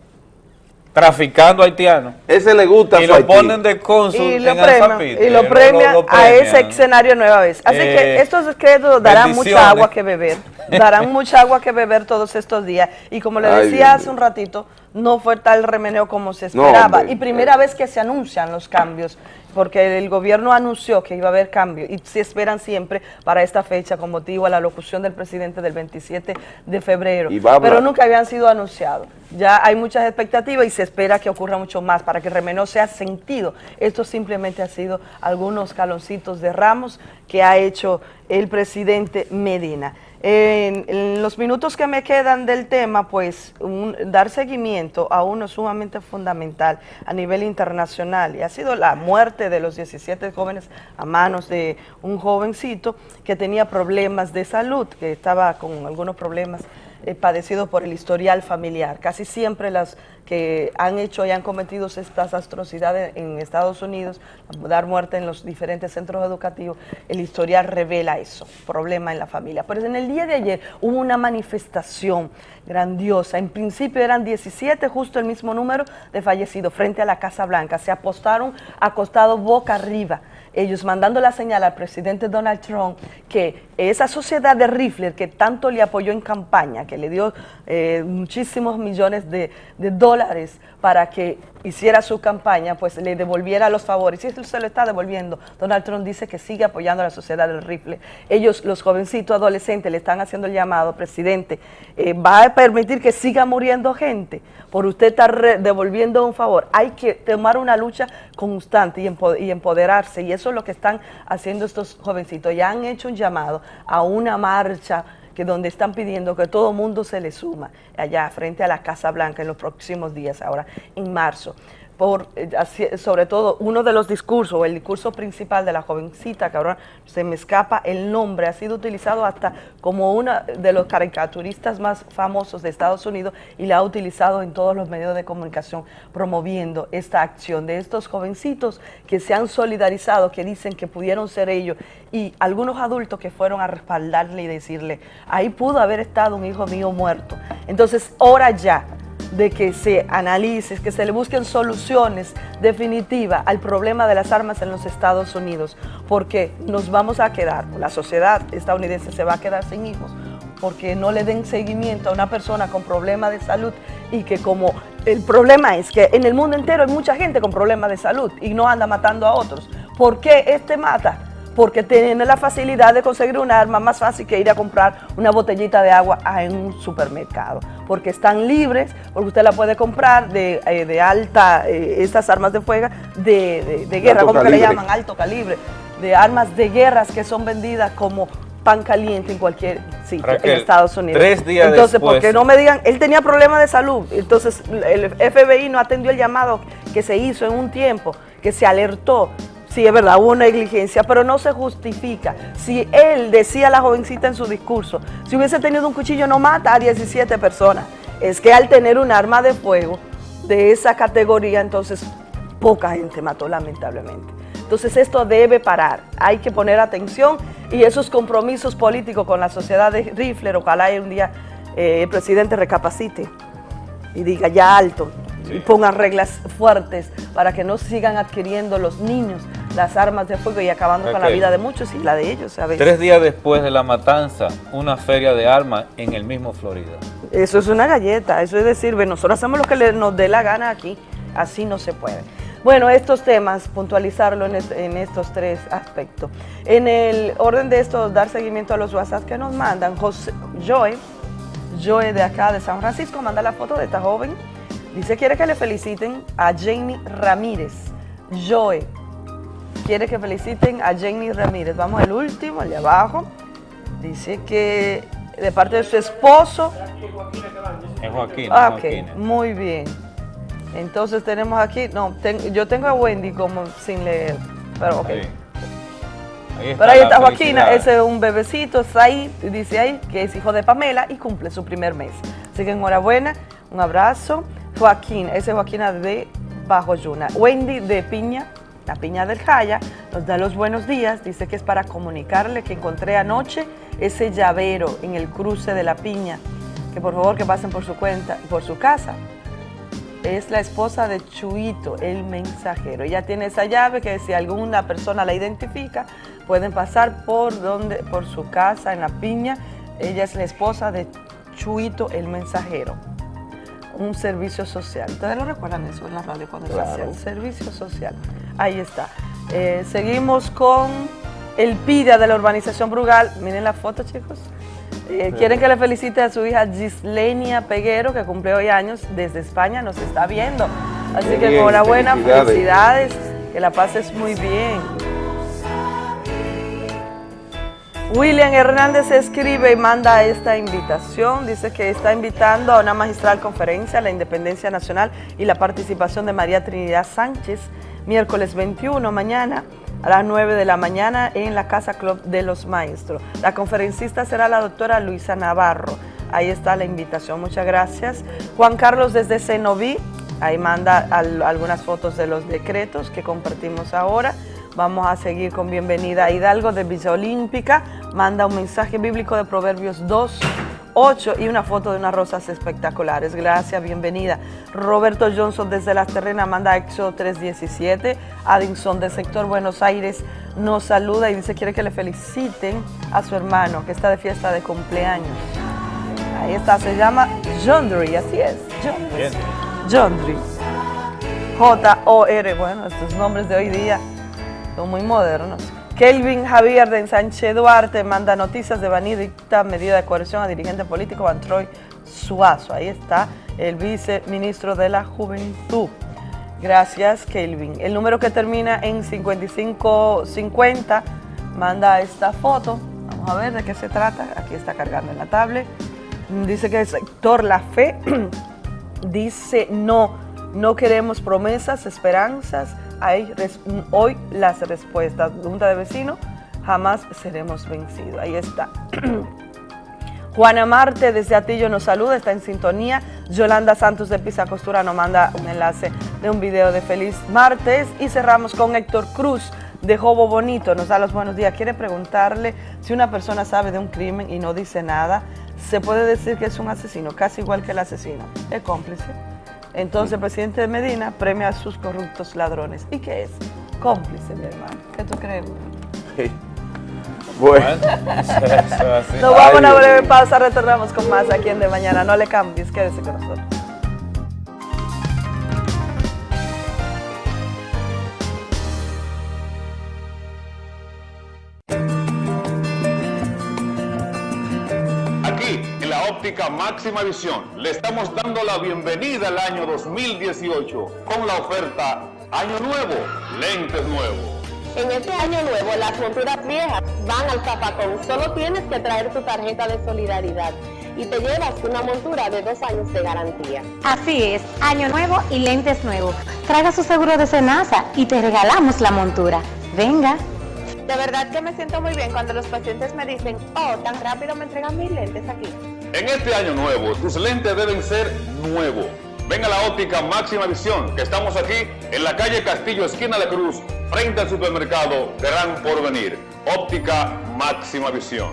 Traficando haitianos. Ese le gusta Y su lo Haití. ponen de cónsul y en lo premian, Anzapitre. y lo Lo- premian lo- lo a ese escenario nueva vez. Así Eh, que estos decretos darán mucha agua que beber, darán mucha agua que beber todos estos días. Y como le decía hace un ratito, no fue tal remeneo como se No, esperaba. hombre. y primera vez que se anuncian los cambios, porque el gobierno anunció que iba a haber cambios y se esperan siempre para esta fecha con motivo a la locución del presidente del 27 de febrero. Y. Pero nunca habían sido anunciados. Ya hay muchas expectativas y se espera que ocurra mucho más para que el remeneo sea sentido. Esto simplemente ha sido algunos caloncitos de ramos que ha hecho el presidente Medina. En, los minutos que me quedan del tema, pues un- dar seguimiento a uno sumamente fundamental a nivel internacional. Y ha sido la muerte de los 17 jóvenes a manos de un jovencito que tenía problemas de salud, que estaba con algunos problemas eh, padecido por el historial familiar. Casi siempre las que han hecho y han cometido estas atrocidades en Estados Unidos, dar muerte en los diferentes centros educativos, el historial revela eso, problema en la familia. Pero en el día de ayer hubo una manifestación grandiosa. En principio eran 17, justo el mismo número de fallecidos frente a la Casa Blanca. Se apostaron acostados boca arriba ellos mandando la señal al presidente Donald Trump que esa sociedad de rifles que tanto le apoyó en campaña, que le dio eh, muchísimos millones de, de dólares para que hiciera su campaña, pues le devolviera los favores. Y eso se lo está devolviendo. Donald Trump dice que sigue apoyando a la sociedad del rifle. Ellos, los jovencitos adolescentes, le están haciendo el llamado, presidente, eh, ¿va a permitir que siga muriendo gente por usted estar devolviendo un favor? Hay que tomar una lucha constante y, y empoderarse. Y eso es lo que están haciendo estos jovencitos. Ya han hecho un llamado a una marcha que donde están pidiendo que todo mundo se le suma allá frente a la Casa Blanca en los próximos días, ahora en marzo por, eh, sobre todo, uno de los discursos, el discurso principal de la jovencita, que ahora se me escapa el nombre, ha sido utilizado hasta como uno de los caricaturistas más famosos de Estados Unidos y la ha utilizado en todos los medios de comunicación promoviendo esta acción de estos jovencitos que se han solidarizado, que dicen que pudieron ser ellos y algunos adultos que fueron a respaldarle y decirle, ahí pudo haber estado un hijo mío muerto. Entonces, ahora ya, de que se analice, que se le busquen soluciones definitivas al problema de las armas en los Estados Unidos, porque nos vamos a quedar, la sociedad estadounidense se va a quedar sin hijos, porque no le den seguimiento a una persona con problemas de salud y que como el problema es que en el mundo entero hay mucha gente con problemas de salud y no anda matando a otros. ¿Por qué este mata? Porque tiene la facilidad de conseguir un arma más fácil que ir a comprar una botellita de agua en un supermercado, porque están libres, porque usted la puede comprar de, eh, alta, eh, estas armas de fuego, de, guerra, como que le llaman? Alto calibre, de armas de guerras que son vendidas como pan caliente en cualquier sitio en Estados Unidos. Tres días Entonces, porque no me digan, él tenía problemas de salud, entonces el FBI no atendió el llamado que se hizo en un tiempo, que se alertó Sí, es verdad, hubo negligencia, pero no se justifica. Si él decía a la jovencita en su discurso, si hubiese tenido un cuchillo no mata a 17 personas, es que al tener un arma de fuego de esa categoría, entonces poca gente mató lamentablemente. Entonces esto debe parar, hay que poner atención y esos compromisos políticos con la sociedad de Rifler, ojalá un día eh, el presidente recapacite y diga ya alto y ponga reglas fuertes para que no sigan adquiriendo los niños las armas de fuego y acabando con la vida de muchos y la de ellos a Tres días después de la matanza, una feria de armas en el mismo Florida. Eso es una galleta, eso es decir, nosotros hacemos lo que nos dé la gana aquí, así no se puede. Bueno, estos temas, puntualizarlo en, estos tres aspectos. En el orden de esto, dar seguimiento a los WhatsApp que nos mandan, José, Joe, Joe de acá de San Francisco, manda la foto de esta joven. Dice, quiere que le feliciten a Jamie Ramírez. Joe, quiere que feliciten a Jenny Ramírez. Vamos al último, el de abajo. Dice que de parte de su esposo. Es Joaquín. Ah, ok, muy bien. Entonces tenemos aquí, no, yo tengo a Wendy como sin leer, pero ok. Ahí. pero ahí está Joaquín, ese es un bebecito, está ahí, dice ahí que es hijo de Pamela y cumple su primer mes. Así que enhorabuena, un abrazo. Joaquín, ese es Joaquín de Bajo Yuna. Wendy de Piña, la Piña del Jaya nos da los buenos días, dice que es para comunicarle que encontré anoche ese llavero en el cruce de la Piña, que por favor que pasen por su cuenta, por su casa. Es la esposa de Chuito, el mensajero. Ella tiene esa llave que si alguna persona la identifica, pueden pasar por, donde, por su casa en la Piña. Ella es la esposa de Chuito, el mensajero un servicio social. ¿Ustedes lo recuerdan eso en la radio cuando se hacía? Un servicio social. Ahí está. Eh, seguimos con el PIDA de la urbanización Brugal. Miren la foto, chicos. Eh, quieren que le felicite a su hija Gislenia Peguero, que cumple hoy años desde España, nos está viendo. Así que enhorabuena, felicidades, que la pases muy bien. William Hernández escribe y manda esta invitación, dice que está invitando a una magistral conferencia, la Independencia Nacional y la participación de María Trinidad Sánchez, miércoles 21, mañana a las 9 de la mañana en la Casa Club de los Maestros. La conferencista será la doctora Luisa Navarro. Ahí está la invitación, muchas gracias. Juan Carlos desde Cenoví, ahí manda algunas fotos de los decretos que compartimos ahora. Vamos a seguir con bienvenida a Hidalgo de Villa Olímpica. Manda un mensaje bíblico de Proverbios 2, 8 y una foto de unas rosas espectaculares. Gracias, bienvenida. Roberto Johnson desde Las Terrenas manda EXO 317. Addison del sector Buenos Aires nos saluda y dice quiere que le feliciten a su hermano que está de fiesta de cumpleaños. Ahí está, se llama Jondry, así es. Jondry. J-O-R, bueno, estos nombres de hoy día son muy modernos. Kelvin Javier de Ensanche Duarte manda noticias de Vanidicta, medida de coerción a dirigente político Antroy Suazo. Ahí está el viceministro de la Juventud. Gracias, Kelvin. El número que termina en 5550 manda esta foto. Vamos a ver de qué se trata. Aquí está cargando en la tablet. Dice que el sector La Fe dice no, no queremos promesas, esperanzas, hay hoy las respuestas. Junta de vecinos, jamás seremos vencidos. Ahí está. Juana Marte desde Atillo nos saluda, está en sintonía. Yolanda Santos de Pisa Costura nos manda un enlace de un video de Feliz Martes. Y cerramos con Héctor Cruz de Jobo Bonito, nos da los buenos días. Quiere preguntarle si una persona sabe de un crimen y no dice nada, se puede decir que es un asesino, casi igual que el asesino. ¿Es cómplice? Entonces el presidente de Medina premia a sus corruptos ladrones. ¿Y qué es? Cómplice, mi hermano. ¿Qué tú crees? Bueno, Nos vamos a una breve pausa, retornamos con más aquí en De Mañana. No le cambies, quédese con nosotros. Óptica máxima visión, le estamos dando la bienvenida al año 2018 con la oferta Año Nuevo, lentes nuevos. En este año nuevo, las monturas viejas van al zapacón. Solo tienes que traer tu tarjeta de solidaridad y te llevas una montura de dos años de garantía. Así es, año nuevo y lentes nuevos. Traiga su seguro de Senasa y te regalamos la montura. Venga. De verdad que me siento muy bien cuando los pacientes me dicen, oh, tan rápido me entregan mis lentes aquí. En este año nuevo, tus lentes deben ser nuevos. Ven a la óptica máxima visión, que estamos aquí en la calle Castillo, esquina de Cruz, frente al supermercado Gran Porvenir. Óptica máxima visión.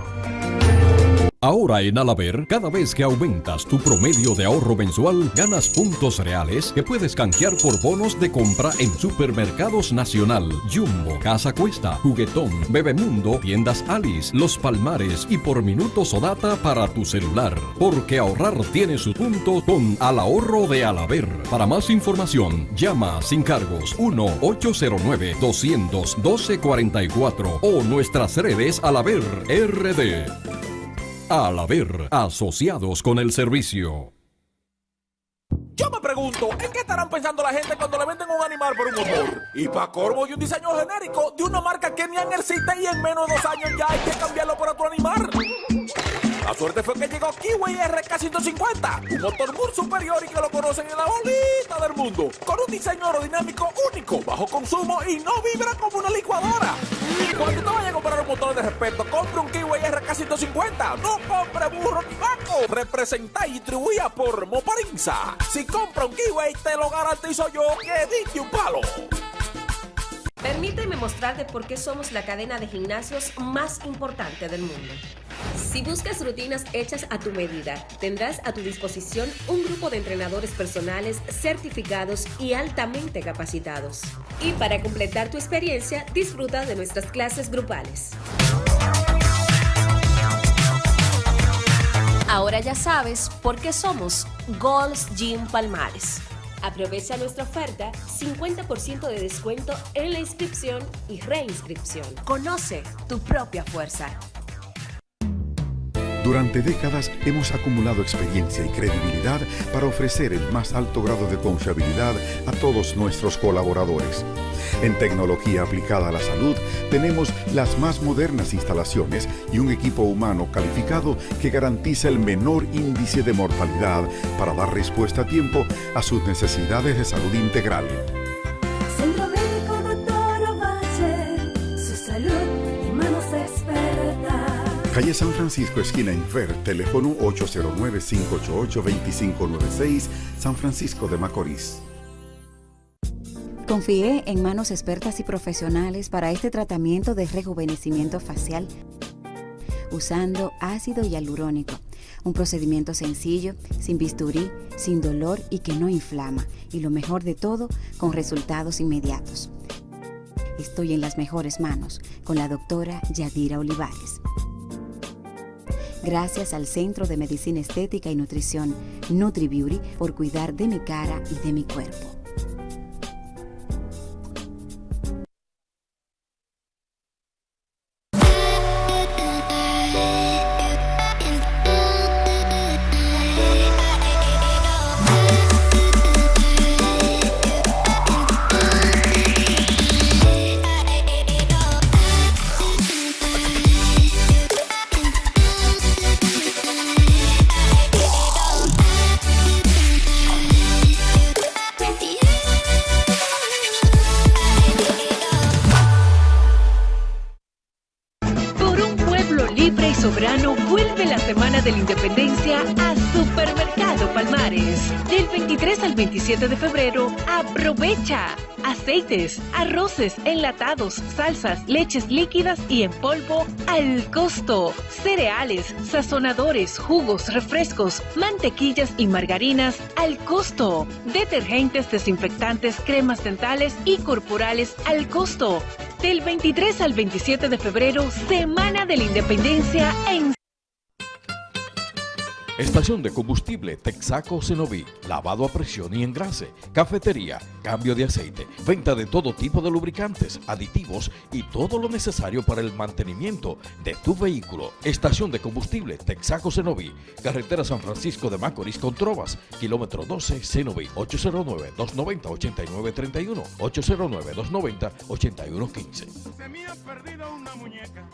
Ahora en Alaber, cada vez que aumentas tu promedio de ahorro mensual, ganas puntos reales que puedes canjear por bonos de compra en Supermercados Nacional, Jumbo, Casa Cuesta, Juguetón, Bebemundo, Tiendas Alice, Los Palmares y por minutos o data para tu celular. Porque ahorrar tiene su punto con Al Ahorro de Alaber. Para más información, llama sin cargos 1-809-200-1244 o nuestras redes Alaber RD. Al haber asociados con el servicio. Yo me pregunto, ¿en qué estarán pensando la gente cuando le venden un animal por un motor? Y para corvo y un diseño genérico de una marca que ni en el y en menos de dos años ya hay que cambiarlo por otro animal. La suerte fue que llegó Kiwi RK150, un motor muy superior y que lo conocen en la bolita del mundo, con un diseño aerodinámico único, bajo consumo y no vibra como una licuadora. Cuando te vayas a comprar un motor de respeto, compre un Kiwi RK150, no compre burro ni vaco. Representa y distribuida por Moparinza. Si compra un Kiwi, te lo garantizo yo que diste un palo. Permíteme mostrarte por qué somos la cadena de gimnasios más importante del mundo. Si buscas rutinas hechas a tu medida, tendrás a tu disposición un grupo de entrenadores personales certificados y altamente capacitados. Y para completar tu experiencia, disfruta de nuestras clases grupales. Ahora ya sabes por qué somos Gold's Gym Palmares. Aprovecha nuestra oferta 50% de descuento en la inscripción y reinscripción. Conoce tu propia fuerza. Durante décadas hemos acumulado experiencia y credibilidad para ofrecer el más alto grado de confiabilidad a todos nuestros colaboradores. En tecnología aplicada a la salud tenemos las más modernas instalaciones y un equipo humano calificado que garantiza el menor índice de mortalidad para dar respuesta a tiempo a sus necesidades de salud integral. San Francisco, esquina Infer, teléfono 809-588-2596, San Francisco de Macorís. Confíe en manos expertas y profesionales para este tratamiento de rejuvenecimiento facial usando ácido hialurónico, Un procedimiento sencillo, sin bisturí, sin dolor y que no inflama. Y lo mejor de todo, con resultados inmediatos. Estoy en las mejores manos con la doctora Yadira Olivares. Gracias al Centro de Medicina Estética y Nutrición NutriBeauty por cuidar de mi cara y de mi cuerpo. Aceites, arroces, enlatados, salsas, leches líquidas y en polvo al costo. Cereales, sazonadores, jugos, refrescos, mantequillas y margarinas al costo. Detergentes, desinfectantes, cremas dentales y corporales al costo. Del 23 al 27 de febrero, Semana de la Independencia en Estación de combustible Texaco Cenoví, lavado a presión y engrase, cafetería, cambio de aceite, venta de todo tipo de lubricantes, aditivos y todo lo necesario para el mantenimiento de tu vehículo. Estación de combustible Texaco Cenoví, carretera San Francisco de Macorís con Trovas, kilómetro 12 Cenoví, 809-290-8931, 809-290-8115. Se me ha perdido una muñeca.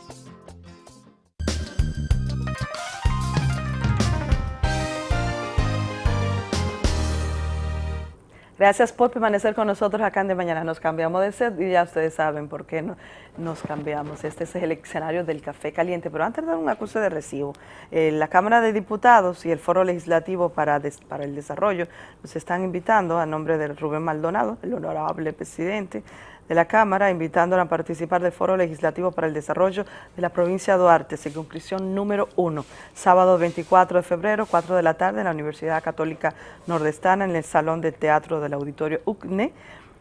Gracias por permanecer con nosotros acá en De Mañana. Nos cambiamos de set y ya ustedes saben por qué no- nos cambiamos. Este es el escenario del café caliente. Pero antes de dar un acuse de recibo, eh, la Cámara de Diputados y el Foro Legislativo para, el Desarrollo nos están invitando a nombre de Rubén Maldonado, el honorable presidente de la Cámara, invitándola a participar del Foro Legislativo para el Desarrollo de la provincia de Duarte, circunscripción número 1, sábado 24 de febrero, 4 de la tarde, en la Universidad Católica Nordestana, en el Salón de Teatro del Auditorio UCNE,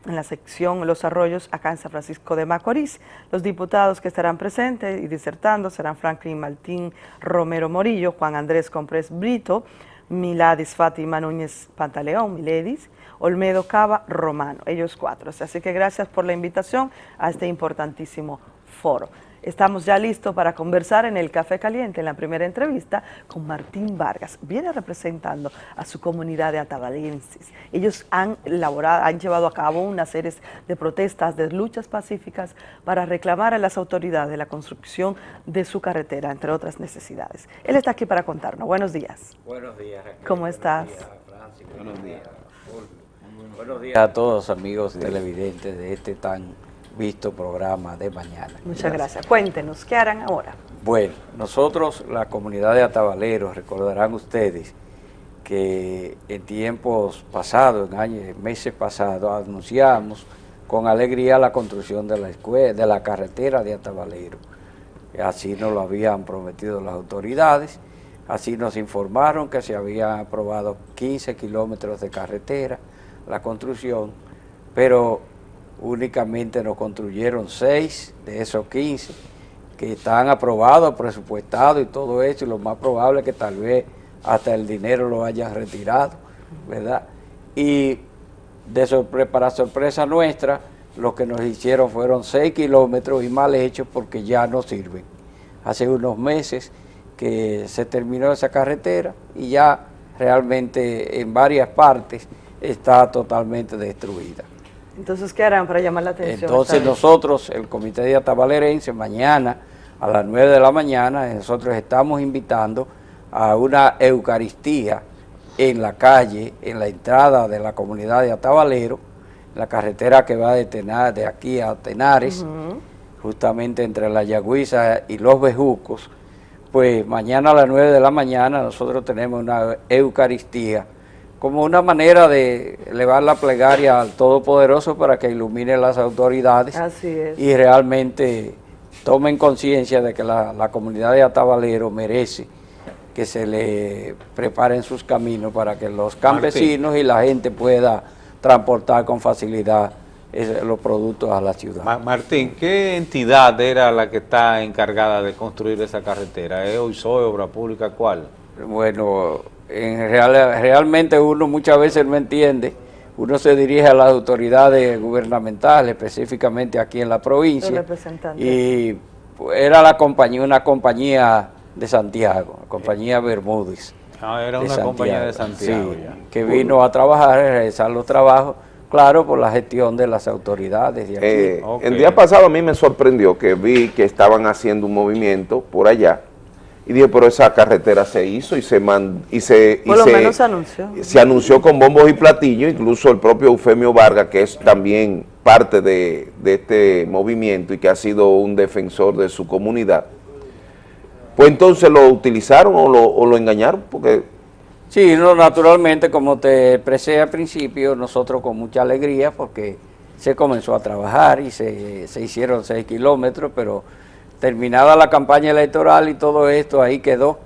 en la sección Los Arroyos, acá en San Francisco de Macorís. Los diputados que estarán presentes y disertando serán Franklin Martín Romero Morillo, Juan Andrés Comprés Brito, Miladis Fátima Núñez Pantaleón, Miledis, Olmedo Cava Romano, ellos cuatro. Así que gracias por la invitación a este importantísimo foro. Estamos ya listos para conversar en el Café Caliente, en la primera entrevista con Martín Vargas. Viene representando a su comunidad de atabalenses. Ellos han elaborado, han llevado a cabo una serie de protestas, de luchas pacíficas para reclamar a las autoridades la construcción de su carretera, entre otras necesidades. Él está aquí para contarnos. Buenos días. Buenos días, Raquel. ¿Cómo estás? Buenos días. Buenos días a todos amigos televidentes de este tan visto programa de mañana. Muchas gracias. Cuéntenos, ¿qué harán ahora? Bueno, nosotros, la comunidad de Atabaleros, recordarán ustedes que en tiempos pasados, en años, en meses pasados, anunciamos con alegría la construcción de la escuela, de la carretera de Atabalero. Así nos lo habían prometido las autoridades, así nos informaron que se habían aprobado 15 kilómetros de carretera, la construcción, pero únicamente nos construyeron 6 de esos 15 que están aprobados, presupuestados y todo eso, y lo más probable es que tal vez hasta el dinero lo hayan retirado, ¿verdad? Y de sorpre- para sorpresa nuestra, lo que nos hicieron fueron 6 kilómetros y mal hechos porque ya no sirven. Hace unos meses que se terminó esa carretera y ya realmente en varias partes está totalmente destruida. Entonces, ¿qué harán para llamar la atención? Entonces nosotros, el Comité de Atabalerense, mañana a las 9 de la mañana, nosotros estamos invitando a una Eucaristía en la calle, en la entrada de la comunidad de Atabalero, la carretera que va de, de aquí a Tenares, justamente entre la Yagüiza y los Bejucos, pues mañana a las 9 de la mañana nosotros tenemos una Eucaristía como una manera de elevar la plegaria al Todopoderoso para que ilumine las autoridades Así es. y realmente tomen conciencia de que la, la comunidad de Atabalero merece que se le preparen sus caminos para que los campesinos y la gente pueda transportar con facilidad los productos a la ciudad. Ma- Martín, ¿qué entidad era la que está encargada de construir esa carretera? ¿Es OISOE, Obra Pública, cuál? Bueno, en real- realmente uno muchas veces no entiende, uno se dirige a las autoridades gubernamentales, específicamente aquí en la provincia, y era la compañía, una compañía de Santiago, la compañía Bermúdez. Ah, era una compañía de Santiago sí, ya. que vino a trabajar, a realizar los trabajos, claro, por la gestión de las autoridades de aquí. Eh, El día pasado a mí me sorprendió que vi que estaban haciendo un movimiento por allá y dije, pero esa carretera se hizo y se man- y se, y Por lo se- menos se anunció. se anunció con bombos y platillos, incluso el propio Eufemio Vargas, que es también parte de, de este movimiento y que ha sido un defensor de su comunidad, pues entonces lo utilizaron o lo, o lo engañaron, porque Sí, no, naturalmente, como te expresé al principio, nosotros con mucha alegría porque se comenzó a trabajar y se, se hicieron seis kilómetros, pero terminada la campaña electoral y todo esto, ahí quedó.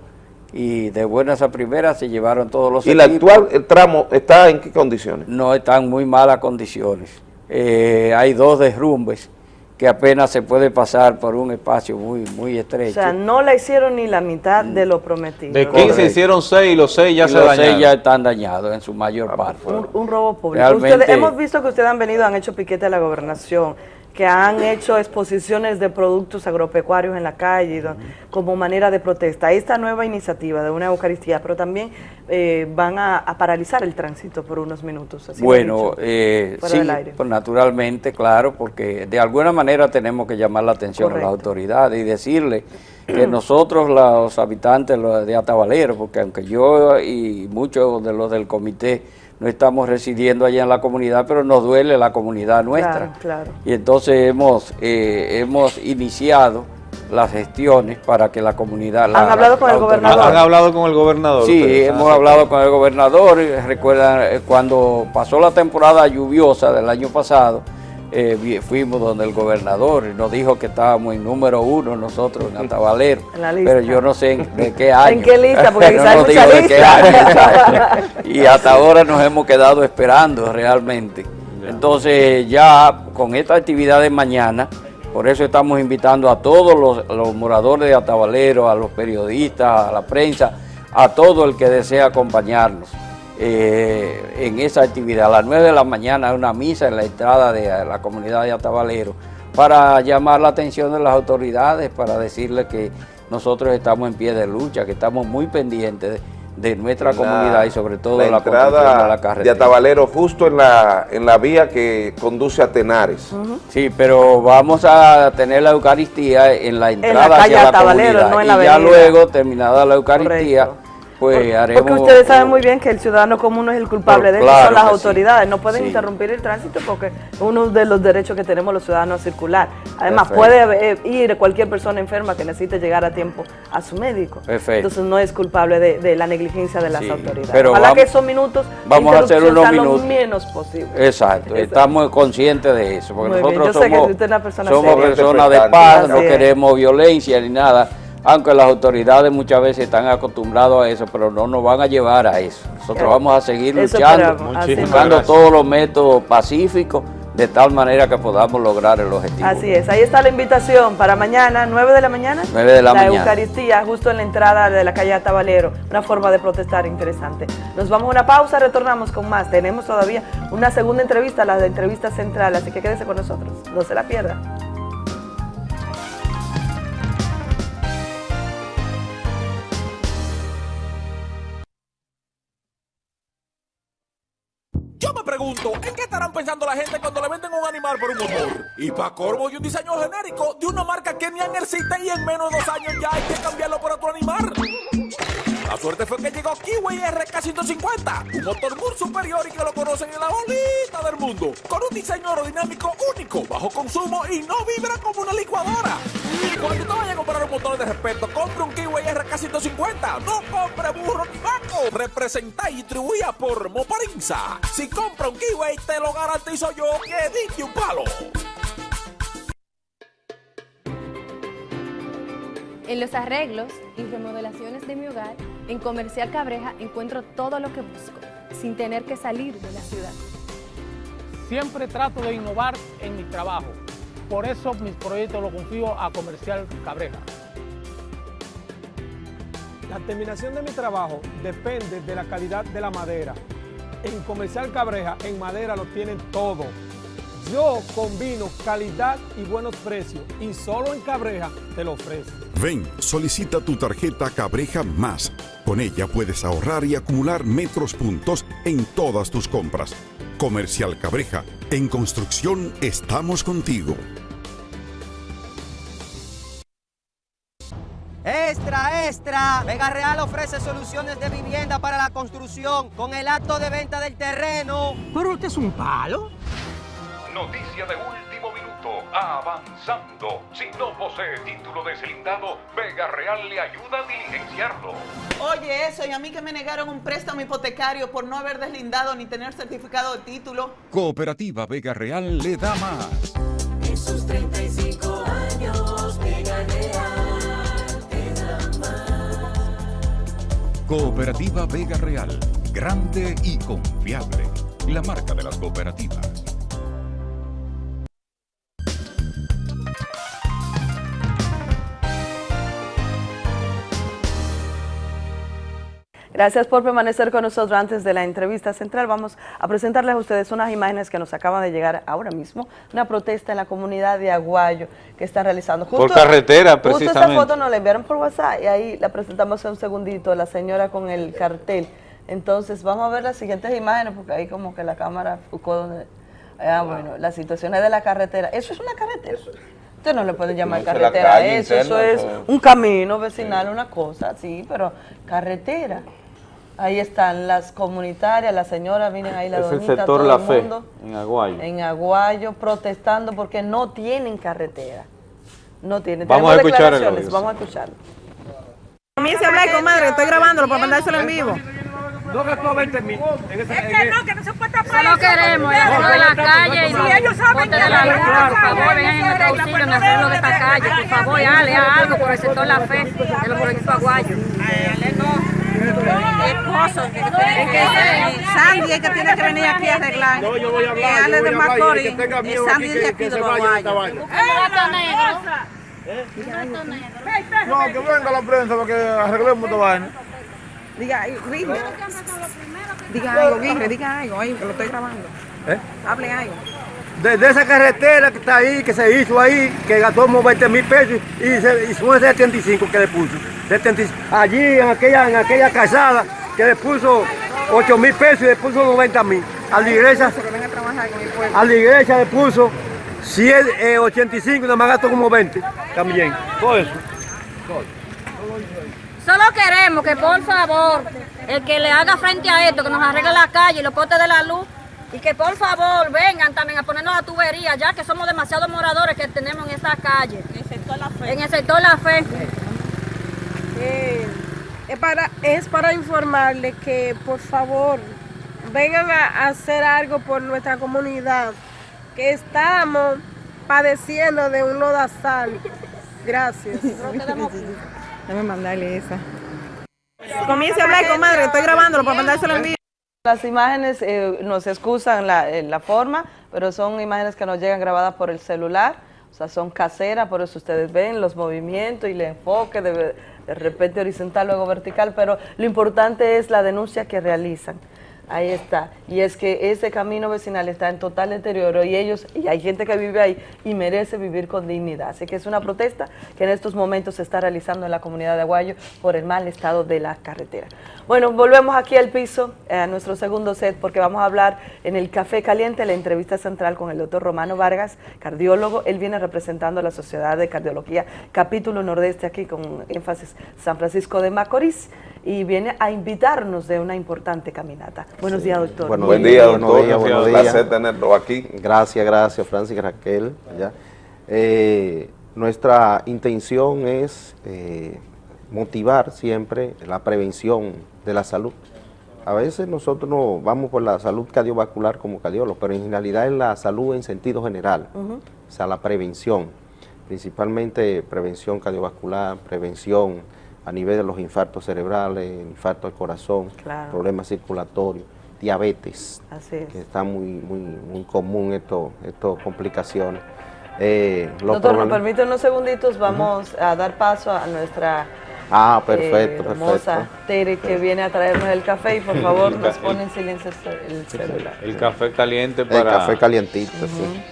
Y de buenas a primeras se llevaron todos los ¿y el equipos. actual el tramo está en qué condiciones? No están en muy malas condiciones. Eh, hay dos derrumbes que apenas se puede pasar por un espacio muy, muy O estrecho. sea, no la hicieron ni la mitad de lo prometido. De 15 hicieron 6 y los 6 ya Y se los dañaron. seis ya están dañados en su mayor parte. Un, un robo público. Realmente- Ustedes- hemos visto que ustedes han venido, han hecho piquete a la gobernación, que han hecho exposiciones de productos agropecuarios en la calle don- como manera de protesta. Esta nueva iniciativa de una Eucaristía, pero también eh, van a, a paralizar el tránsito por unos minutos. así Bueno, dicho, eh, sí, pues naturalmente, claro, porque de alguna manera tenemos que llamar la atención a las autoridades y decirle que nosotros, los habitantes de Atabalero, porque aunque yo y muchos de los del comité no estamos residiendo allá en la comunidad, pero nos duele la comunidad nuestra. Claro, claro. Y entonces hemos, eh, hemos iniciado las gestiones para que la comunidad... la- ¿Han hablado la- con la el autoridad- gobernador? ¿Han hablado con el gobernador? Sí, ustedes? hemos Ah, hablado con el gobernador. y Recuerdan, eh, cuando pasó la temporada lluviosa del año pasado, eh, fuimos donde el gobernador y nos dijo que estábamos en número uno nosotros en Atabalero. En la lista. Pero yo no sé en- de qué año. ¿En qué lista? Porque No nos mucha dijo de qué lista. año, exacto. y hasta ahora nos hemos quedado esperando realmente. Entonces ya con esta actividad de mañana, por eso estamos invitando a todos los, los moradores de Atabalero, a los periodistas, a la prensa, a todo el que desea acompañarnos eh, en esa actividad. A las 9 de la mañana hay una misa en la entrada de la comunidad de Atabalero para llamar la atención de las autoridades, para decirles que nosotros estamos en pie de lucha, que estamos muy pendientes de, de nuestra La- comunidad y sobre todo la de la construcción de entrada la de carretera. Atabalero justo en la, en la vía que conduce a Tenares. Sí, pero vamos a tener la Eucaristía en la entrada calle hacia la Atabalero, comunidad. no en la y ya luego, terminada la Eucaristía, pues haremos... Porque ustedes saben muy bien que el ciudadano común es el culpable de esto, claro son las sí. autoridades. No pueden Sí. interrumpir el tránsito porque es uno de los derechos que tenemos los ciudadanos a circular. Además, Perfecto. puede eh, ir cualquier persona enferma que necesite llegar a tiempo a su médico. Perfecto. Entonces no es culpable de, de la negligencia de las Sí, autoridades. pero Ojalá vamos- que esos minutos vamos a hacer interrupción unos sean minutos. lo menos posible. Exacto, estamos conscientes de eso, porque Muy bien, nosotros yo sé que somos, usted es una persona somos personas de paz, no es. queremos violencia ni nada, aunque las autoridades muchas veces están acostumbrados a eso, pero no nos van a llevar a eso. Nosotros Eh, vamos a seguir eso luchando, buscando todos los métodos pacíficos, de tal manera que podamos lograr el objetivo. Así es, ahí está la invitación para mañana, 9 de la mañana. 9 de la mañana. Eucaristía, justo en la entrada de la calle Atabalero. Una forma de protestar interesante. Nos vamos a una pausa, retornamos con más. Tenemos todavía una segunda entrevista, la de entrevista central, así que quédese con nosotros. No se la pierda. Pregunto, ¿en qué estarán pensando la gente cuando le venden un animal por un motor? Y para corvo y un diseño genérico de una marca que ni existe y en menos de dos años ya hay que cambiarlo por otro animal. La suerte fue que llegó Kiwi RK150, un motor muy superior y que lo conocen en la bolita del mundo, con un diseño aerodinámico único, bajo consumo y no vibra como una licuadora. Y cuando te vayas a comprar un motor de respeto, compre un Kiwi RK150, no compre burro ni vaco. Representa y distribuida por Moparinza. Si compra un Kiwi, te lo garantizo yo que diste un palo. En los arreglos y remodelaciones de mi hogar En Comercial Cabreja encuentro todo lo que busco, sin tener que salir de la ciudad. Siempre trato de innovar en mi trabajo. Por eso mis proyectos los confío a Comercial Cabreja. La terminación de mi trabajo depende de la calidad de la madera. En Comercial Cabreja, en madera lo tienen todo. Yo combino calidad y buenos precios y solo en Cabreja te lo ofrezco. Ven, solicita tu tarjeta Cabreja Más. Con ella puedes ahorrar y acumular metros puntos en todas tus compras. Comercial Cabreja, en construcción estamos contigo. Extra, extra. Vega Real ofrece soluciones de vivienda para la construcción con el acto de venta del terreno. Pero usted es un palo. Noticia de último minuto. Avanzando. Si no posee título deslindado, Vega Real le ayuda a diligenciarlo. Oye, eso, y a mí que me negaron un préstamo hipotecario por no haber deslindado ni tener certificado de título. Cooperativa Vega Real le da más. En sus 35 años, Vega Real te da más. Cooperativa Vega Real, grande y confiable. La marca de las cooperativas. Gracias por permanecer con nosotros antes de la entrevista central. Vamos a presentarles a ustedes unas imágenes que nos acaban de llegar ahora mismo. Una protesta en la comunidad de Aguayo que están realizando. Por carretera, Justo esa precisamente. foto nos la enviaron por WhatsApp y ahí la presentamos hace un segundito, la señora con el cartel. Entonces vamos a ver las siguientes imágenes porque ahí como que la cámara focó donde... Ah, bueno, las situaciones de la carretera. ¿Eso es una carretera? Usted no le puede llamar carretera a eso, eso es eso- un camino vecinal, una cosa, sí, pero carretera. Ahí están las comunitarias, la señora, miren ahí la Es el doñita, sector todo La el Fe, mundo en Aguayo. en Aguayo protestando porque no tienen carretera. No tienen. Vamos a Tenemos escuchar el declaraciones, audio, Vamos a escucharlo. Comience a hablar, comadre, estoy grabándolo para mandárselo en vivo. No gastó 20 mil. Es que no, que no se puede tapar. Solo queremos el arreglo de la calle y Si ellos saben que de la luz, por favor, vengan en nuestro auxilio en el arreglo de esta calle, por favor, dale haz algo por el sector La Fe de los proyectos aguayos. Esposo, es que Sandy es que tiene que venir aquí a arreglar. No, yo voy a hablar, Que yo Ale voy de y Macorís, que miedo Sandy aquí, de que- aquí que de se los vaya de esta Aguayos. vaina. No, que venga la prensa para que arreglemos esta vaina. Diga, Guirre. Diga algo, Guirre, diga algo, ahí, que lo estoy grabando. ¿Eh? Hable algo. De, de esa carretera que está ahí, que se hizo ahí, que gastó como 20 mil pesos y, se, y son 75 que le puso. 75. Allí en aquella, en aquella casada que le puso 8 mil pesos y le puso 90 mil. A la iglesia, a la iglesia le puso 100, eh, 85 y nada más gastó como 20 también. Todo eso. Solo queremos que por favor, el que le haga frente a esto, que nos arregle la calle y los postes de la luz, y que por favor vengan también a ponernos la tubería, ya que somos demasiados moradores que tenemos en esta calle. En el sector La Fe. En el sector La Fe. Eh, es, para, es para informarles que por favor vengan a hacer algo por nuestra comunidad, que estamos padeciendo de un lodazal. Gracias. Déjame mandarle esa. Comience a hablar, comadre, estoy grabándolo para mandárselo en vivo. Las imágenes eh, nos excusan la, eh, forma, pero son imágenes que nos llegan grabadas por el celular, o sea, son caseras, por eso ustedes ven los movimientos y el enfoque de, de repente horizontal, luego vertical, pero lo importante es la denuncia que realizan. Ahí está. Y es que ese camino vecinal está en total deterioro y ellos, y hay gente que vive ahí y merece vivir con dignidad. Así que es una protesta que en estos momentos se está realizando en la comunidad de Aguayo por el mal estado de la carretera. Bueno, volvemos aquí al piso, eh, a nuestro segundo set, porque vamos a hablar en el Café Caliente, la entrevista central con el doctor Romano Vargas, cardiólogo. Él viene representando a la Sociedad de Cardiología, capítulo nordeste aquí con énfasis San Francisco de Macorís, y viene a invitarnos de una importante caminata. Buenos días, doctor. Buenos Buen día, doctor. Buenos días, buenos Un placer tenerlo aquí. Gracias, gracias, Francis y Raquel. allá. Eh, nuestra intención es eh, motivar siempre la prevención de la salud. A veces nosotros no vamos por la salud cardiovascular como cardiólogos, pero en realidad es la salud en sentido general, o sea, la prevención, principalmente prevención cardiovascular, prevención a nivel de los infartos cerebrales, infarto al corazón, Claro. problemas circulatorios, diabetes, Así es. que está muy, muy, muy común esto, estas complicaciones. Eh, los Doctor, nos permite unos segunditos, vamos a dar paso a nuestra Ah, perfecto, eh, hermosa perfecto. Tere que viene a traernos el café y por favor nos pone en silencio el celular. El café caliente El para... café calientito, sí.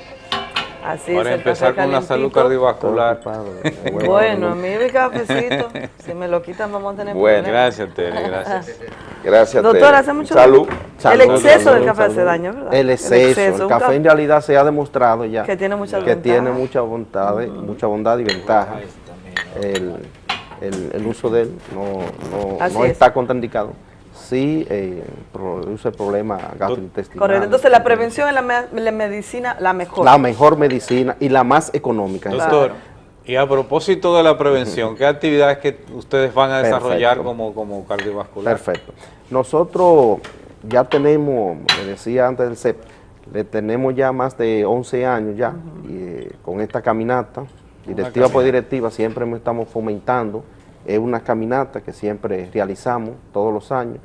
Así Para es, el empezar con la salud cardiovascular. Bueno, a mí mi cafecito, si me lo quitan vamos a tener Bueno, problemas. gracias, Tere, gracias. Gracias, Doctor, Tere. hace mucho Salud. El Salud, exceso salud, del café hace daño, ¿verdad? El exceso, el, café ca- en realidad se ha demostrado ya Que tiene muchas que tiene mucha bondad, mucha bondad y ventaja. El, el- el uso de él no, no, no es. está contraindicado. Sí eh, produce problemas gastrointestinales. Correcto, entonces la prevención es la, me- la medicina la mejor. La mejor medicina y la más económica. Doctor, y a propósito de la prevención, ¿qué actividades que ustedes van a desarrollar Perfecto. como, como cardiovascular? Perfecto. Nosotros ya tenemos, le decía antes del CEP, le tenemos ya más de 11 años ya y, eh, con esta caminata, directiva por directiva, siempre me estamos fomentando. Es una caminata que siempre realizamos todos los años.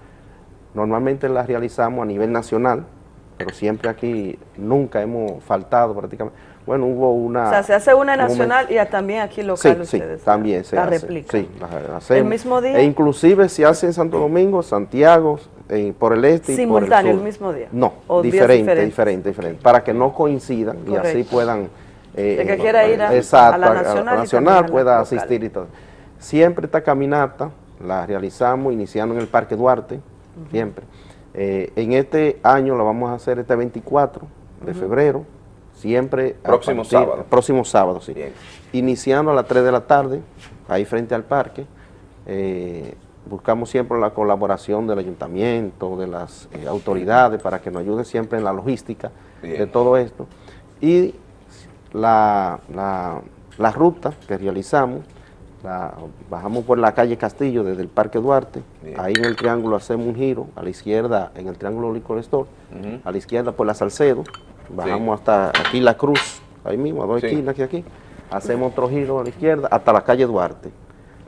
Normalmente la realizamos a nivel nacional, pero siempre aquí nunca hemos faltado prácticamente. Bueno, hubo una... o sea, se hace una un nacional y también aquí Sí, local sí, ustedes. también se la hace. replica. Sí, la hacemos. ¿El mismo día? E inclusive se hace en Santo Domingo, Santiago, eh, por el este y por el Simultáneo, sur. el mismo día. No, ¿O diferente, diferente, diferente, para que no coincidan y así puedan... eh, El que quiera ir a- exacto, a la nacional nacional a la pueda local. asistir y todo. Siempre esta caminata la realizamos iniciando en el Parque Duarte, siempre. Eh, en este año la vamos a hacer este 24 de febrero, siempre... a Próximo sábado. Próximo sábado, sí. Iniciando a las 3 de la tarde, ahí frente al parque. eh, buscamos siempre la colaboración del ayuntamiento, de las eh, autoridades, para que nos ayude siempre en la logística de Bien. todo esto. Y la, la, la ruta que realizamos, la- bajamos por la calle Castillo desde el Parque Duarte, ahí en el triángulo hacemos un giro, a la izquierda en el triángulo Liquor Store, a la izquierda por la Salcedo, bajamos hasta aquí la Cruz, ahí mismo, a dos Sí. esquinas que aquí, hacemos otro giro a la izquierda hasta la calle Duarte.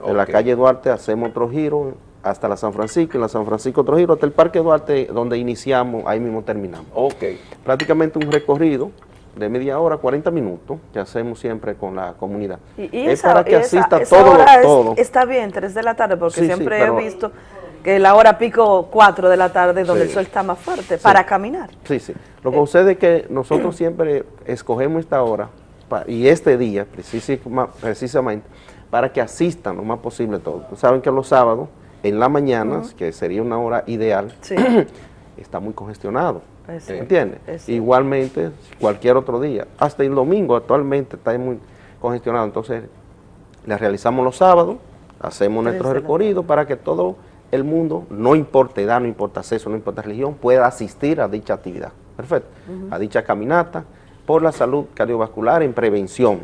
De la calle Duarte hacemos otro giro hasta la San Francisco, en la San Francisco otro giro hasta el Parque Duarte, donde iniciamos, ahí mismo terminamos. Ok. Prácticamente un recorrido de media hora, 40 minutos, que hacemos siempre con la comunidad. Y, y es esa, para que esa- asista esa todo, es- todo. está bien, 3 de la tarde, porque Sí, siempre he visto que la hora pico 4 de la tarde, donde Sí. el sol está más fuerte, para caminar. Sí, sí. Lo que sucede es que nosotros siempre escogemos esta hora y este día precisamente para que asistan lo más posible todos. Saben que los sábados, en la mañana, que sería una hora ideal, está muy congestionado. Sí. ¿Entiendes? Igualmente, cualquier otro día. Hasta el domingo actualmente está muy congestionado. Entonces, le realizamos los sábados, hacemos nuestro recorrido para que todo el mundo, no importa edad, no importa sexo, no importa religión, pueda asistir a dicha actividad. Perfecto. A dicha caminata por la salud cardiovascular en prevención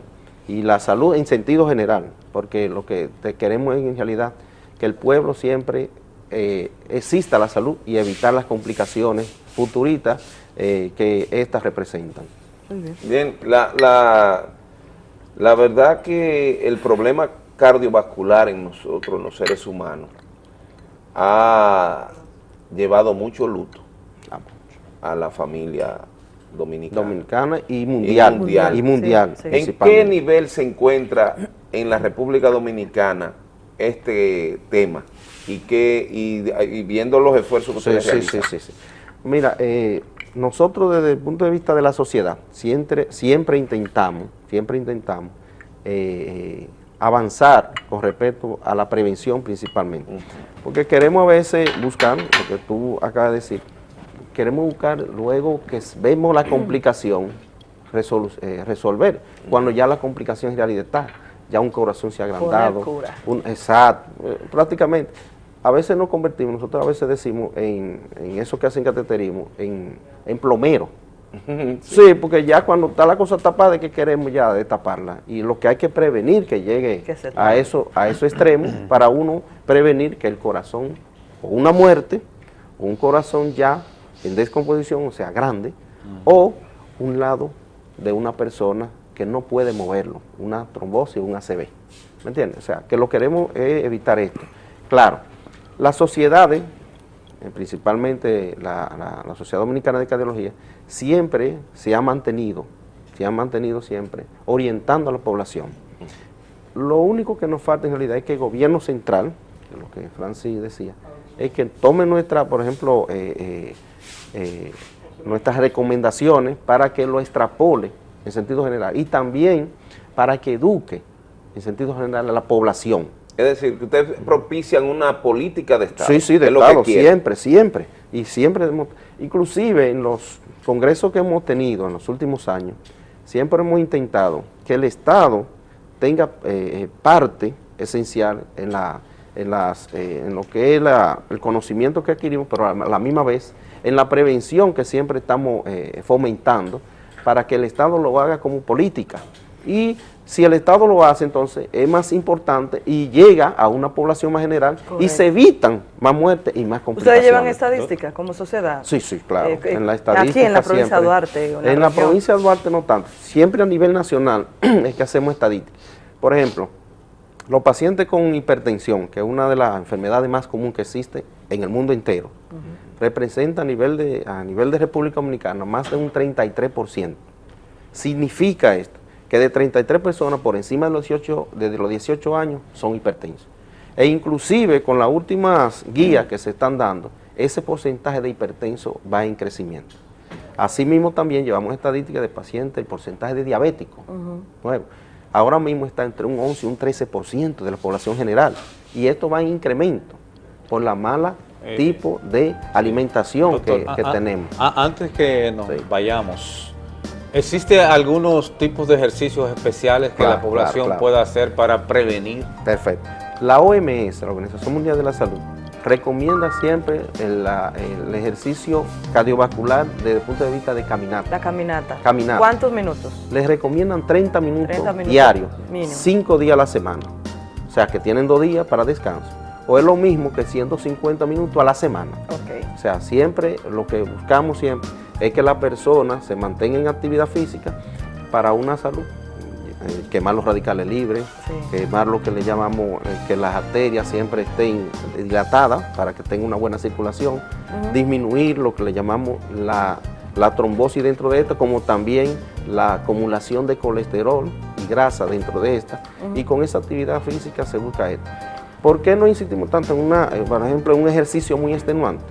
y la salud en sentido general, porque lo que te queremos es en realidad que el pueblo siempre eh, exista la salud y evitar las complicaciones futuritas eh, que éstas representan. Bien, la, la, la verdad que el problema cardiovascular en nosotros, los seres humanos, ha llevado mucho luto a la familia dominicana. Dominicana y mundial. Y mundial. Y mundial, Sí, sí. ¿En qué nivel se encuentra en la República Dominicana este tema? Y, qué, y, y viendo los esfuerzos que Sí, ustedes sí, realizan. Mira, eh, nosotros desde el punto de vista de la sociedad, siempre, siempre intentamos, siempre intentamos eh, avanzar con respecto a la prevención principalmente. Porque queremos a veces buscar, lo que tú acabas de decir, queremos buscar luego que vemos la complicación, eh, resolver, cuando ya la complicación en realidad está, ya un corazón se ha agrandado. un- exacto, eh, prácticamente. A veces nos convertimos, nosotros a veces decimos en, en eso que hacen cateterismo, en, en plomero. Sí, porque ya cuando está la cosa tapada, ¿qué queremos ya destaparla? Y lo que hay que prevenir que llegue a eso, a esos extremos, para uno prevenir que el corazón, o una muerte, o un corazón ya en descomposición, o sea, grande, o un lado de una persona que que no puede moverlo, una trombosis o un ACV. ¿Me entiendes? O sea, que lo queremos es evitar esto. Claro, las sociedades, eh, principalmente la, Sociedad Dominicana de Cardiología, siempre se ha mantenido, se ha mantenido siempre orientando a la población. Lo único que nos falta en realidad es que el gobierno central, lo que Francis decía, es que tome nuestra, por ejemplo, eh, eh, nuestras recomendaciones para que lo extrapole en sentido general y también para que eduque en sentido general a la población. Es decir, que ustedes propician una política de Estado. Sí, sí, de es lo que Estado, siempre, siempre. Y siempre, hemos- inclusive en los congresos que hemos tenido en los últimos años, siempre hemos intentado que el Estado tenga eh, eh, parte esencial en, la, en, las, eh, en lo que es la- el conocimiento que adquirimos, pero a la misma vez en la prevención que siempre estamos eh, fomentando para que el Estado lo haga como política. Y si el Estado lo hace, entonces es más importante y llega a una población más general y se evitan más muertes y más complicaciones. ¿Ustedes llevan estadísticas como sociedad? Sí, sí, claro. Eh, eh, en la aquí estadística en la provincia de. Duarte, o en la En la región. provincia de Duarte no tanto. Siempre a nivel nacional es que hacemos estadísticas. Por ejemplo, los pacientes con hipertensión, que es una de las enfermedades más comunes que existe en el mundo entero, representa a nivel, de, a nivel de República Dominicana más de un 33%. Significa esto, que de 33 personas por encima de los 18, desde los 18 años son hipertensos. E inclusive con las últimas guías que se están dando, ese porcentaje de hipertenso va en crecimiento. Asimismo también llevamos estadísticas de pacientes, el porcentaje de diabéticos nuevo. Ahora mismo está entre un 11 y un 13% de la población general. Y esto va en incremento por la mala Eh, tipo de alimentación que, Doctor, que a- a- tenemos. a- antes que nos vayamos, ¿existe algunos tipos de ejercicios especiales que Claro, la población claro, claro. pueda hacer para prevenir? Perfecto. La OMS, la Organización Mundial de la Salud, recomienda siempre el, ejercicio cardiovascular desde el punto de vista de caminata. La caminata. Caminata. ¿Cuántos minutos? Les recomiendan 30 minutos, 30 minutos diarios, mínimo. 5 días a la semana. O sea, que tienen dos días para descanso. O es lo mismo que 150 minutos a la semana. O sea, siempre lo que buscamos siempre es que la persona se mantenga en actividad física para una salud. Eh, quemar los radicales libres, quemar lo que le llamamos eh, que las arterias siempre estén dilatadas para que tenga una buena circulación, disminuir lo que le llamamos la, la trombosis dentro de esto, como también la acumulación de colesterol y grasa dentro de esta, y con esa actividad física se busca esto. ¿Por qué no insistimos tanto en, una, eh, por ejemplo, en un ejercicio muy extenuante?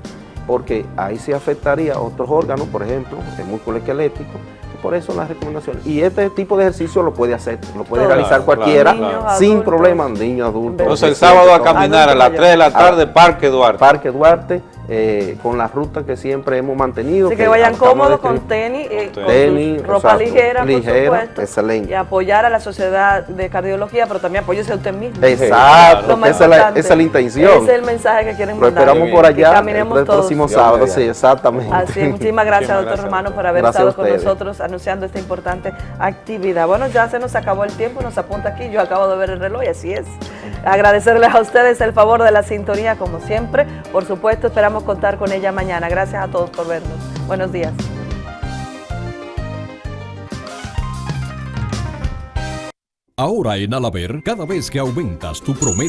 Porque ahí se afectaría otros órganos, por ejemplo, el músculo esquelético, y por eso las recomendaciones. Y este tipo de ejercicio lo puede hacer, lo puede Claro, realizar cualquiera claro. sin Niños, problema, niños, adultos. Entonces el sábado a caminar a las 3 de la tarde, Parque Duarte. Parque Duarte, eh, con la ruta que siempre hemos mantenido. Así que vayan cómodos con tenis, eh, con Tenis, ropa exacto, ligera, por ligera, supuesto, excelente. y apoyar a la sociedad de cardiología, pero también apóyese a usted mismo. Exacto, Lo que esa es la- esa es la intención. Ese es el mensaje que quieren Lo mandar. esperamos por allá caminemos el todos. próximo sábado, sí, exactamente. Así es, muchísimas gracias, doctor Romano, por haber Gracias estado con nosotros anunciando esta importante actividad. Bueno, ya se nos acabó el tiempo, nos apunta aquí, yo acabo de ver el reloj y así es. Agradecerles a ustedes el favor de la sintonía, como siempre. Por supuesto, esperamos contar con ella mañana. Gracias a todos por vernos. Buenos días. Ahora en Alaber, cada vez que aumentas tu promedio